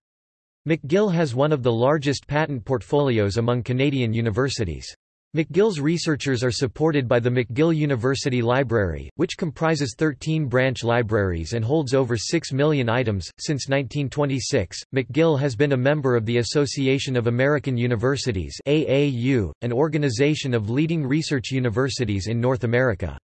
McGill has one of the largest patent portfolios among Canadian universities. McGill's researchers are supported by the McGill University Library, which comprises 13 branch libraries and holds over 6 million items. Since 1926, McGill has been a member of the Association of American Universities, AAU, an organization of leading research universities in North America.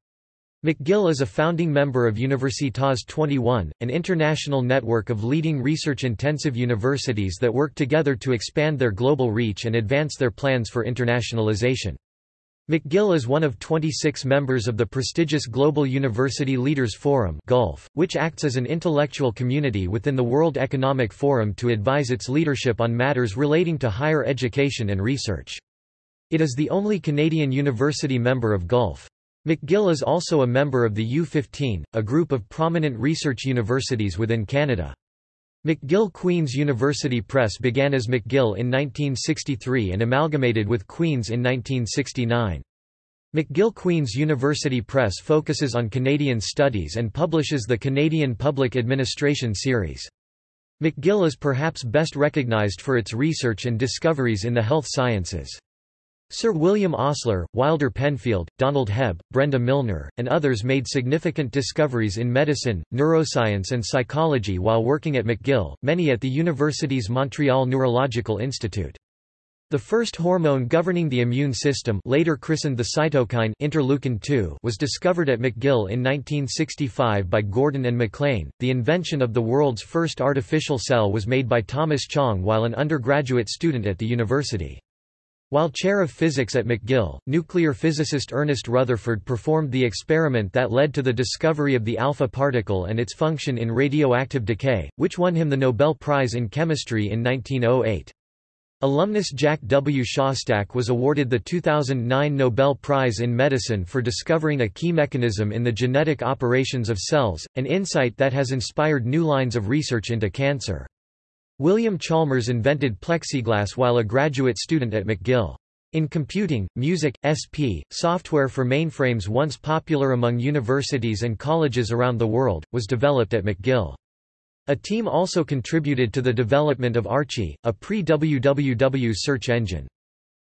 McGill is a founding member of Universitas 21, an international network of leading research-intensive universities that work together to expand their global reach and advance their plans for internationalization. McGill is one of 26 members of the prestigious Global University Leaders Forum Gulf, which acts as an intellectual community within the World Economic Forum to advise its leadership on matters relating to higher education and research. It is the only Canadian university member of Gulf. McGill is also a member of the U15, a group of prominent research universities within Canada. McGill Queen's University Press began as McGill in 1963 and amalgamated with Queen's in 1969. McGill Queen's University Press focuses on Canadian studies and publishes the Canadian Public Administration series. McGill is perhaps best recognized for its research and discoveries in the health sciences. Sir William Osler, Wilder Penfield, Donald Hebb, Brenda Milner, and others made significant discoveries in medicine, neuroscience and psychology while working at McGill, many at the university's Montreal Neurological Institute. The first hormone governing the immune system later christened the cytokine interleukin-2 was discovered at McGill in 1965 by Gordon and MacLean. The invention of the world's first artificial cell was made by Thomas Chang while an undergraduate student at the university. While chair of physics at McGill, nuclear physicist Ernest Rutherford performed the experiment that led to the discovery of the alpha particle and its function in radioactive decay, which won him the Nobel Prize in Chemistry in 1908. Alumnus Jack W. Szostak was awarded the 2009 Nobel Prize in Medicine for discovering a key mechanism in the genetic operations of cells, an insight that has inspired new lines of research into cancer. William Chalmers invented plexiglass while a graduate student at McGill. In computing, MUSIC/SP, software for mainframes once popular among universities and colleges around the world, was developed at McGill. A team also contributed to the development of Archie, a pre-WWW search engine.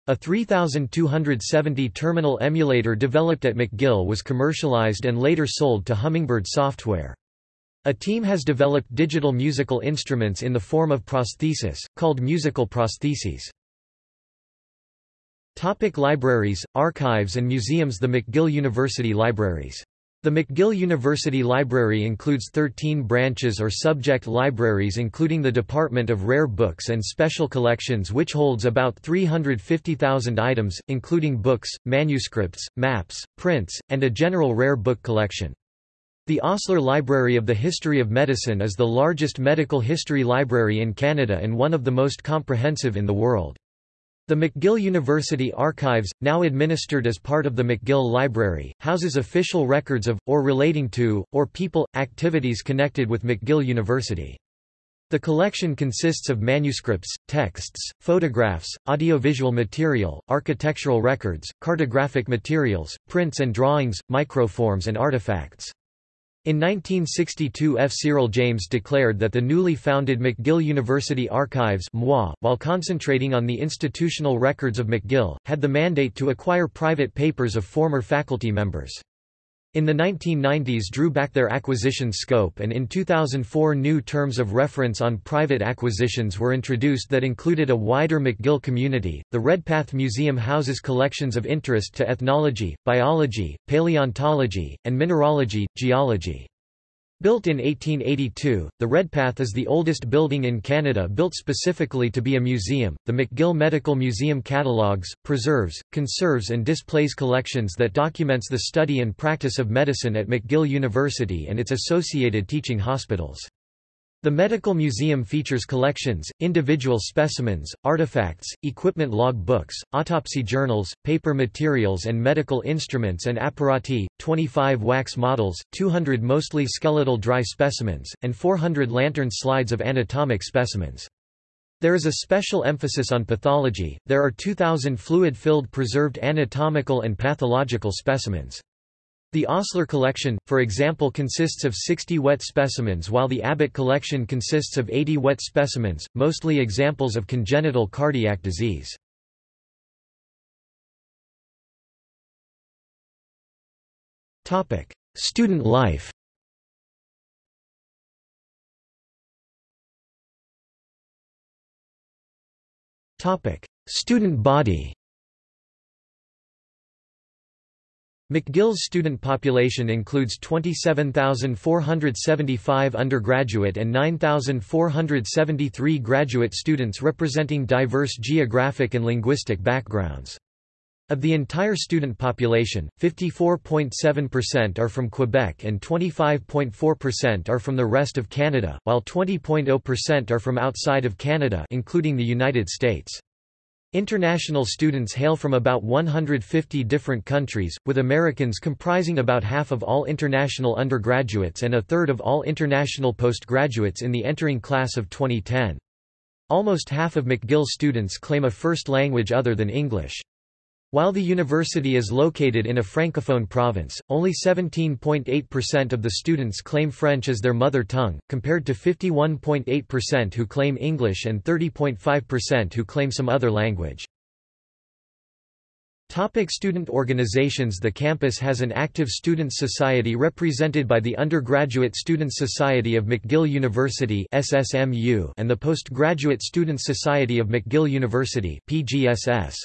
A 3270 terminal emulator developed at McGill was commercialized and later sold to Hummingbird Software. A team has developed digital musical instruments in the form of prosthesis, called musical prostheses. Topic libraries, archives and museums The McGill University Libraries the McGill University Library includes 13 branches or subject libraries including the Department of Rare Books and Special Collections which holds about 350,000 items, including books, manuscripts, maps, prints, and a general rare book collection. The Osler Library of the History of Medicine is the largest medical history library in Canada and one of the most comprehensive in the world. The McGill University Archives, now administered as part of the McGill Library, houses official records of, or relating to, or people, activities connected with McGill University. The collection consists of manuscripts, texts, photographs, audiovisual material, architectural records, cartographic materials, prints and drawings, microforms and artifacts. In 1962 F. Cyril James declared that the newly founded McGill University Archives while concentrating on the institutional records of McGill, had the mandate to acquire private papers of former faculty members. In the 1990s drew back their acquisition scope and in 2004 new terms of reference on private acquisitions were introduced that included a wider McGill community. The Redpath Museum houses collections of interest to ethnology, biology, paleontology, and mineralogy, geology. Built in 1882, the Redpath is the oldest building in Canada built specifically to be a museum. The McGill Medical Museum catalogues, preserves, conserves, and displays collections that documents the study and practice of medicine at McGill University and its associated teaching hospitals. The Medical Museum features collections, individual specimens, artifacts, equipment log books, autopsy journals, paper materials and medical instruments and apparati, 25 wax models, 200 mostly skeletal dry specimens, and 400 lantern slides of anatomic specimens. There is a special emphasis on pathology, there are 2,000 fluid-filled preserved anatomical and pathological specimens. The Osler collection, for example consists of 60 wet specimens while the Abbott collection consists of 80 wet specimens, mostly examples of congenital cardiac disease. Student life Student body McGill's student population includes 27,475 undergraduate and 9,473 graduate students representing diverse geographic and linguistic backgrounds. Of the entire student population, 54.7% are from Quebec and 25.4% are from the rest of Canada, while 20.0% are from outside of Canada including the United States. International students hail from about 150 different countries, with Americans comprising about half of all international undergraduates and a third of all international postgraduates in the entering class of 2010. Almost half of McGill students claim a first language other than English. While the university is located in a francophone province, only 17.8% of the students claim French as their mother tongue, compared to 51.8% who claim English and 30.5% who claim some other language. Topic student organizations The campus has an active Students' Society represented by the Undergraduate Students' Society of McGill University and the Postgraduate Students' Society of McGill University PGSS.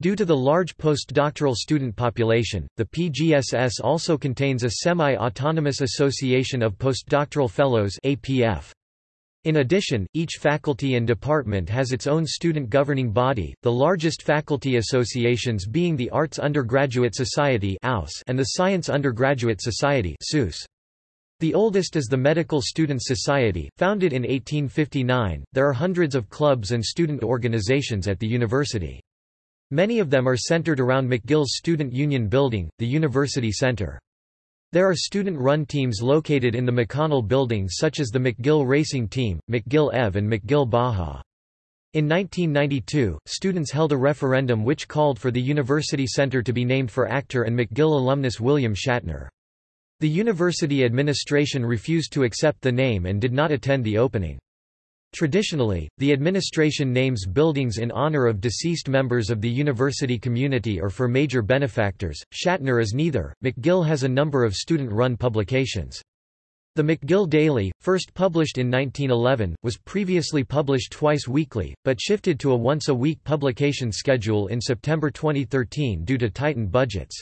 Due to the large postdoctoral student population, the PGSS also contains a semi-autonomous association of postdoctoral fellows APF. In addition, each faculty and department has its own student governing body, the largest faculty associations being the Arts Undergraduate Society and the Science Undergraduate Society the oldest is the Medical Students Society, founded in 1859. There are hundreds of clubs and student organizations at the university. Many of them are centered around McGill's Student Union Building, the University Center. There are student-run teams located in the McConnell Building such as the McGill Racing Team, McGill EV and McGill Baja. In 1992, students held a referendum which called for the University Center to be named for actor and McGill alumnus William Shatner. The university administration refused to accept the name and did not attend the opening. Traditionally, the administration names buildings in honor of deceased members of the university community or for major benefactors. Shatner is neither. McGill has a number of student run publications. The McGill Daily, first published in 1911, was previously published twice weekly, but shifted to a once a week publication schedule in September 2013 due to tightened budgets.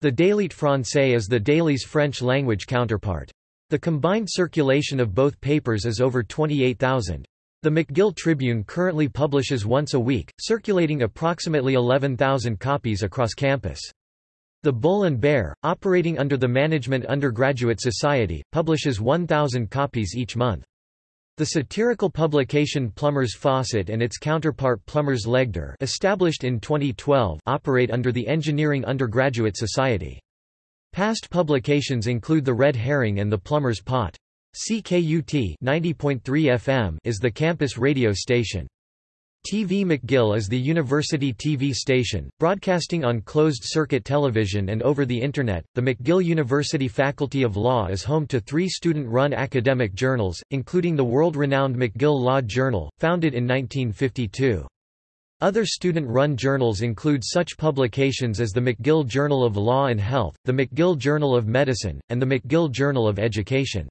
The Daily Francais is the Daily's French language counterpart. The combined circulation of both papers is over 28,000. The McGill Tribune currently publishes once a week, circulating approximately 11,000 copies across campus. The Bull and Bear, operating under the Management Undergraduate Society, publishes 1,000 copies each month. The satirical publication Plumber's Faucet and its counterpart Plumber's Ledger established in 2012 operate under the Engineering Undergraduate Society. Past publications include The Red Herring and The Plumber's Pot. CKUT 90.3 FM is the campus radio station. TV McGill is the university TV station, broadcasting on closed-circuit television and over the Internet. The McGill University Faculty of Law is home to three student-run academic journals, including the world-renowned McGill Law Journal, founded in 1952. Other student-run journals include such publications as the McGill Journal of Law and Health, the McGill Journal of Medicine, and the McGill Journal of Education.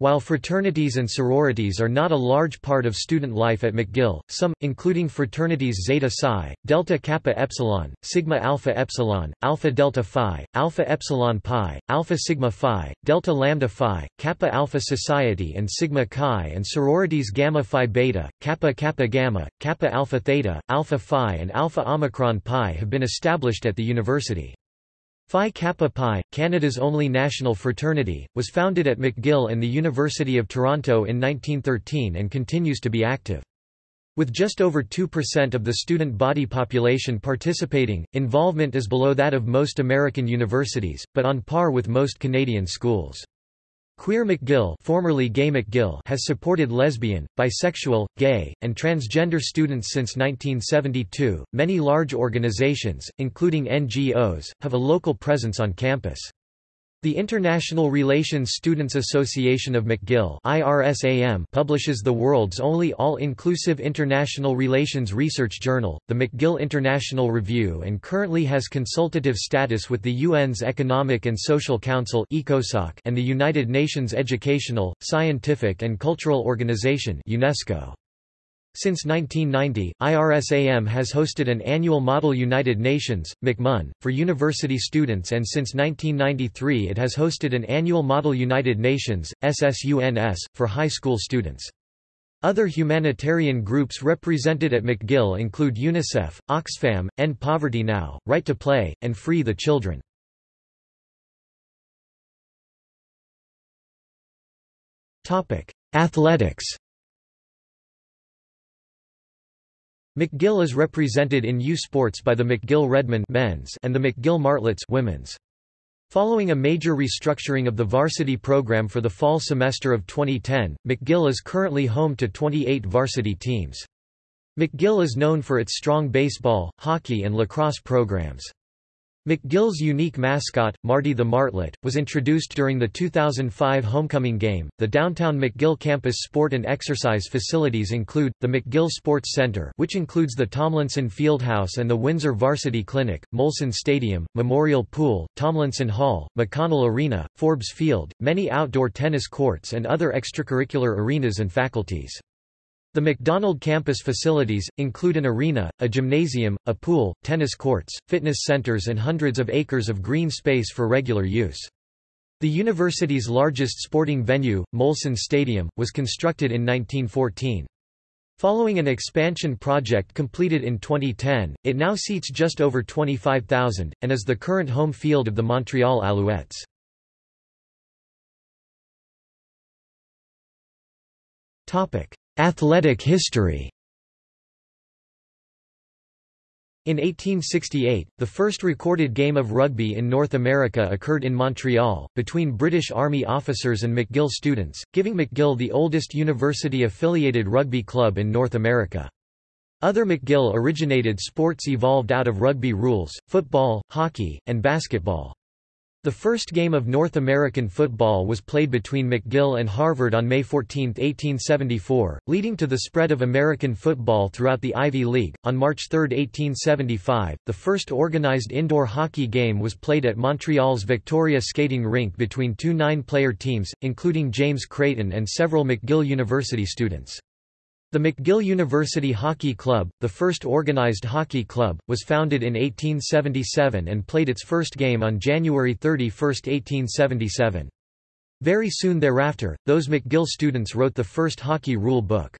While fraternities and sororities are not a large part of student life at McGill, some, including fraternities Zeta Psi, Delta Kappa Epsilon, Sigma Alpha Epsilon, Alpha Delta Phi, Alpha Epsilon Pi, Alpha Sigma Phi, Delta Lambda Phi, Kappa Alpha Society and Sigma Chi and sororities Gamma Phi Beta, Kappa Kappa Gamma, Kappa Alpha Theta, Alpha Phi and Alpha Omicron Pi have been established at the university. Phi Kappa Pi, Canada's only national fraternity, was founded at McGill and the University of Toronto in 1913 and continues to be active. With just over 2% of the student body population participating, involvement is below that of most American universities, but on par with most Canadian schools. Queer McGill, formerly Gay McGill has supported lesbian, bisexual, gay, and transgender students since 1972. Many large organizations, including NGOs, have a local presence on campus. The International Relations Students Association of McGill publishes the world's only all-inclusive international relations research journal, the McGill International Review and currently has consultative status with the UN's Economic and Social Council and the United Nations Educational, Scientific and Cultural Organization UNESCO. Since 1990, IRSAM has hosted an annual Model United Nations, McMUN, for university students and since 1993 it has hosted an annual Model United Nations, SSUNS, for high school students. Other humanitarian groups represented at McGill include UNICEF, Oxfam, End Poverty Now, Right to Play, and Free the Children. Athletics McGill is represented in U Sports by the McGill Redmen men's and the McGill Martlets women's. Following a major restructuring of the varsity program for the fall semester of 2010, McGill is currently home to 28 varsity teams. McGill is known for its strong baseball, hockey and lacrosse programs. McGill's unique mascot, Marty the Martlet, was introduced during the 2005 homecoming game. The downtown McGill campus sport and exercise facilities include the McGill Sports Center, which includes the Tomlinson Fieldhouse and the Windsor Varsity Clinic, Molson Stadium, Memorial Pool, Tomlinson Hall, McConnell Arena, Forbes Field, many outdoor tennis courts and other extracurricular arenas and faculties. The Macdonald campus facilities, include an arena, a gymnasium, a pool, tennis courts, fitness centers and hundreds of acres of green space for regular use. The university's largest sporting venue, Molson Stadium, was constructed in 1914. Following an expansion project completed in 2010, it now seats just over 25,000, and is the current home field of the Montreal Alouettes. Athletic history In 1868, the first recorded game of rugby in North America occurred in Montreal, between British Army officers and McGill students, giving McGill the oldest university-affiliated rugby club in North America. Other McGill-originated sports evolved out of rugby rules, football, hockey, and basketball. The first game of North American football was played between McGill and Harvard on May 14, 1874, leading to the spread of American football throughout the Ivy League. On March 3, 1875, the first organized indoor hockey game was played at Montreal's Victoria skating rink between two nine-player teams, including James Creighton and several McGill University students. The McGill University Hockey Club, the first organized hockey club, was founded in 1877 and played its first game on January 31, 1877. Very soon thereafter, those McGill students wrote the first hockey rule book.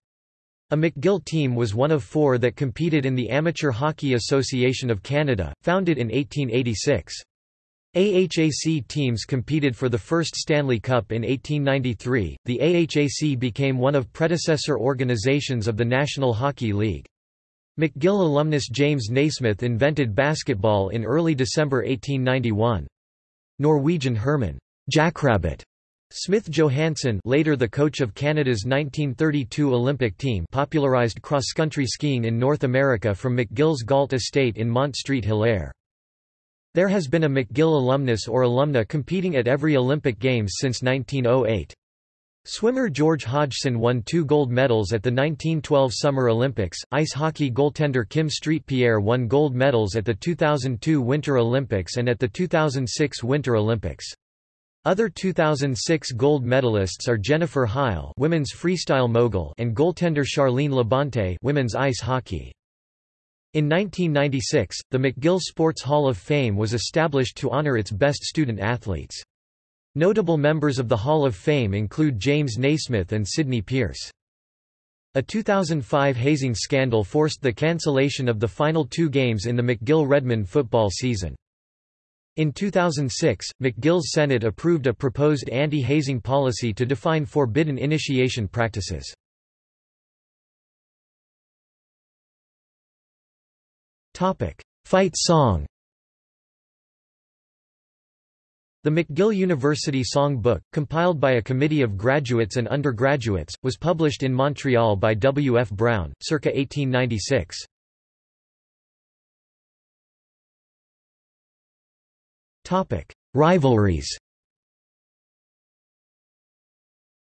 A McGill team was one of four that competed in the Amateur Hockey Association of Canada, founded in 1886. AHAC teams competed for the first Stanley Cup in 1893. The AHAC became one of predecessor organizations of the National Hockey League. McGill alumnus James Naismith invented basketball in early December 1891. Norwegian Herman Jackrabbit Smith Johannsen later the coach of Canada's 1932 Olympic team popularized cross-country skiing in North America from McGill's Gault Estate in Mont Street Hilaire. There has been a McGill alumnus or alumna competing at every Olympic Games since 1908. Swimmer George Hodgson won two gold medals at the 1912 Summer Olympics. Ice hockey goaltender Kim Street-Pierre won gold medals at the 2002 Winter Olympics and at the 2006 Winter Olympics. Other 2006 gold medalists are Jennifer Heil, women's freestyle mogul, and goaltender Charline Labonte, women's ice hockey. In 1996, the McGill Sports Hall of Fame was established to honor its best student athletes. Notable members of the Hall of Fame include James Naismith and Sidney Pierce. A 2005 hazing scandal forced the cancellation of the final two games in the McGill-Redmen football season. In 2006, McGill's Senate approved a proposed anti-hazing policy to define forbidden initiation practices. Fight song The McGill University Song Book, compiled by a committee of graduates and undergraduates, was published in Montreal by W. F. Brown, circa 1896. Rivalries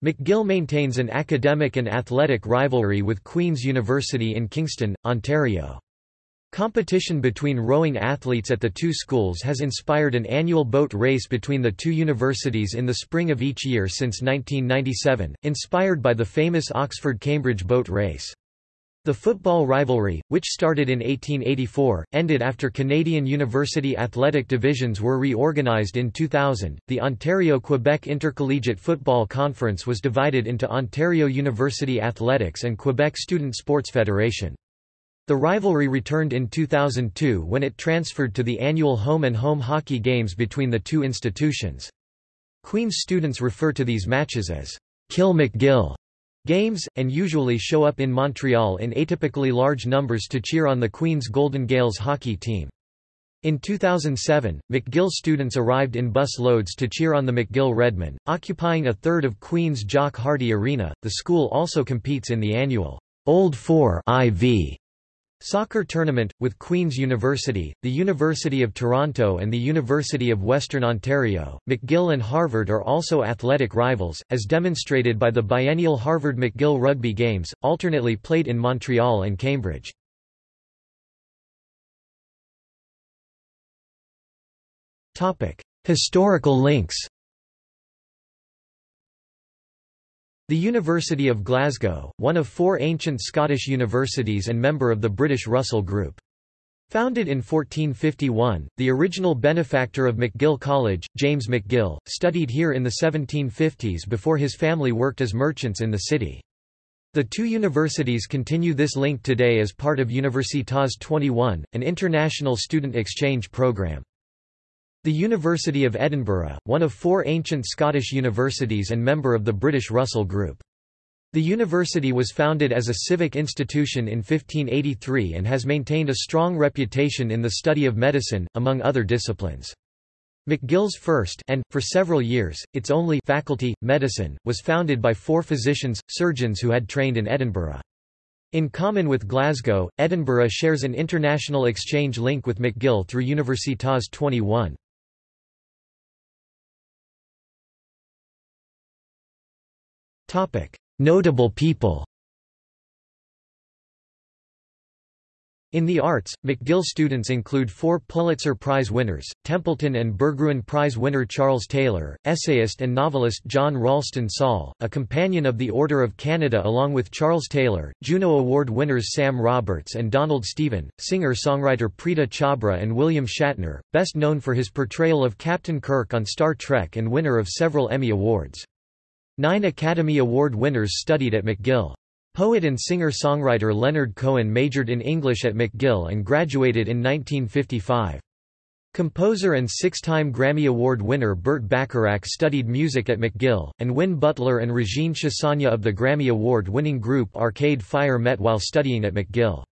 McGill maintains an academic and athletic rivalry with Queen's University in Kingston, Ontario. Competition between rowing athletes at the two schools has inspired an annual boat race between the two universities in the spring of each year since 1997, inspired by the famous Oxford-Cambridge boat race. The football rivalry, which started in 1884, ended after Canadian university athletic divisions were reorganized in 2000. The Ontario Quebec Intercollegiate Football Conference was divided into Ontario University Athletics and Quebec Student Sports Federation. The rivalry returned in 2002 when it transferred to the annual home-and-home hockey games between the two institutions. Queen's students refer to these matches as Kill McGill games, and usually show up in Montreal in atypically large numbers to cheer on the Queen's Golden Gaels hockey team. In 2007, McGill students arrived in bus loads to cheer on the McGill Redmen, occupying a third of Queen's Jock Hardy Arena. The school also competes in the annual Old Four IV Soccer tournament, with Queen's University, the University of Toronto and the University of Western Ontario. McGill and Harvard are also athletic rivals, as demonstrated by the biennial Harvard-McGill rugby games, alternately played in Montreal and Cambridge. Historical links The University of Glasgow, one of four ancient Scottish universities and member of the British Russell Group. Founded in 1451, the original benefactor of McGill College, James McGill, studied here in the 1750s before his family worked as merchants in the city. The two universities continue this link today as part of Universitas 21, an international student exchange program. The University of Edinburgh, one of four ancient Scottish universities and member of the British Russell Group. The university was founded as a civic institution in 1583 and has maintained a strong reputation in the study of medicine, among other disciplines. McGill's first and, for several years, its only faculty, medicine, was founded by four physicians, surgeons who had trained in Edinburgh. In common with Glasgow, Edinburgh shares an international exchange link with McGill through Universitas 21. Notable people In the arts, McGill students include four Pulitzer Prize winners, Templeton and Berggruen Prize winner Charles Taylor, essayist and novelist John Ralston Saul, a Companion of the Order of Canada along with Charles Taylor, Juno Award winners Sam Roberts and Donald Stephen, singer-songwriter Preeta Chhabra and William Shatner, best known for his portrayal of Captain Kirk on Star Trek and winner of several Emmy Awards. Nine Academy Award winners studied at McGill. Poet and singer-songwriter Leonard Cohen majored in English at McGill and graduated in 1955. Composer and six-time Grammy Award winner Burt Bacharach studied music at McGill, and Win Butler and Regine Chassagne of the Grammy Award-winning group Arcade Fire met while studying at McGill.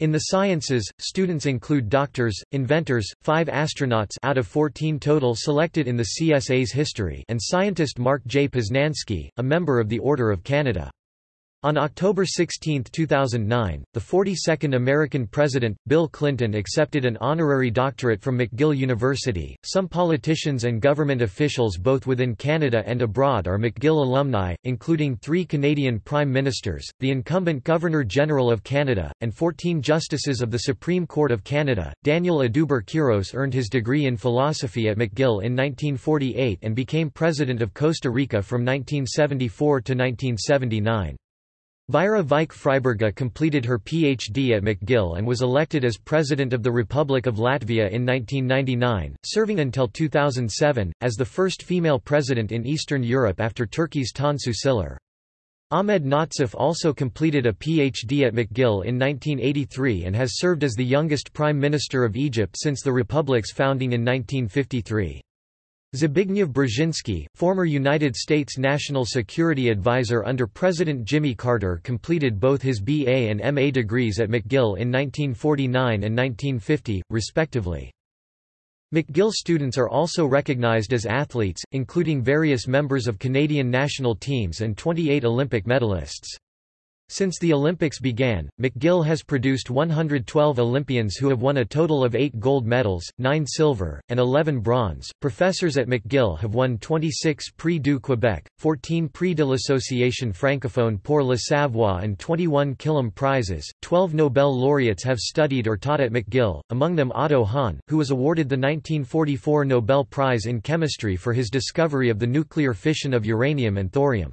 In the sciences, students include doctors, inventors, five astronauts out of 14 total selected in the CSA's history and scientist Mark J. Poznansky, a member of the Order of Canada. On October 16, 2009, the 42nd American president, Bill Clinton accepted an honorary doctorate from McGill University. Some politicians and government officials both within Canada and abroad are McGill alumni, including three Canadian prime ministers, the incumbent Governor-General of Canada, and 14 justices of the Supreme Court of Canada. Daniel Oduber Quiros earned his degree in philosophy at McGill in 1948 and became president of Costa Rica from 1974 to 1979. Vaira Vike Freiberga completed her Ph.D. at McGill and was elected as President of the Republic of Latvia in 1999, serving until 2007, as the first female president in Eastern Europe after Turkey's Tansu Çiller. Ahmed Nazif also completed a Ph.D. at McGill in 1983 and has served as the youngest Prime Minister of Egypt since the Republic's founding in 1953. Zbigniew Brzezinski, former United States National Security Advisor under President Jimmy Carter completed both his BA and MA degrees at McGill in 1949 and 1950, respectively. McGill students are also recognized as athletes, including various members of Canadian national teams and 28 Olympic medalists. Since the Olympics began, McGill has produced 112 Olympians who have won a total of 8 gold medals, 9 silver, and 11 bronze. Professors at McGill have won 26 Prix du Québec, 14 Prix de l'Association francophone pour le savoir, and 21 Killam prizes. 12 Nobel laureates have studied or taught at McGill, among them Otto Hahn, who was awarded the 1944 Nobel Prize in Chemistry for his discovery of the nuclear fission of uranium and thorium.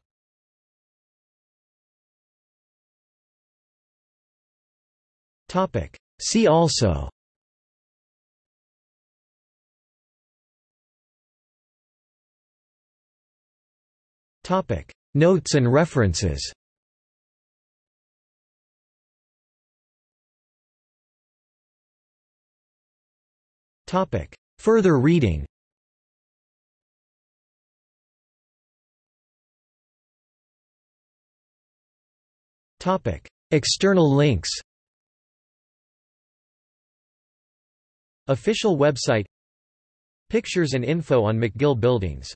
See also. Topic. Notes and references. Topic. Further reading. Topic. External links Official website Pictures and info on McGill buildings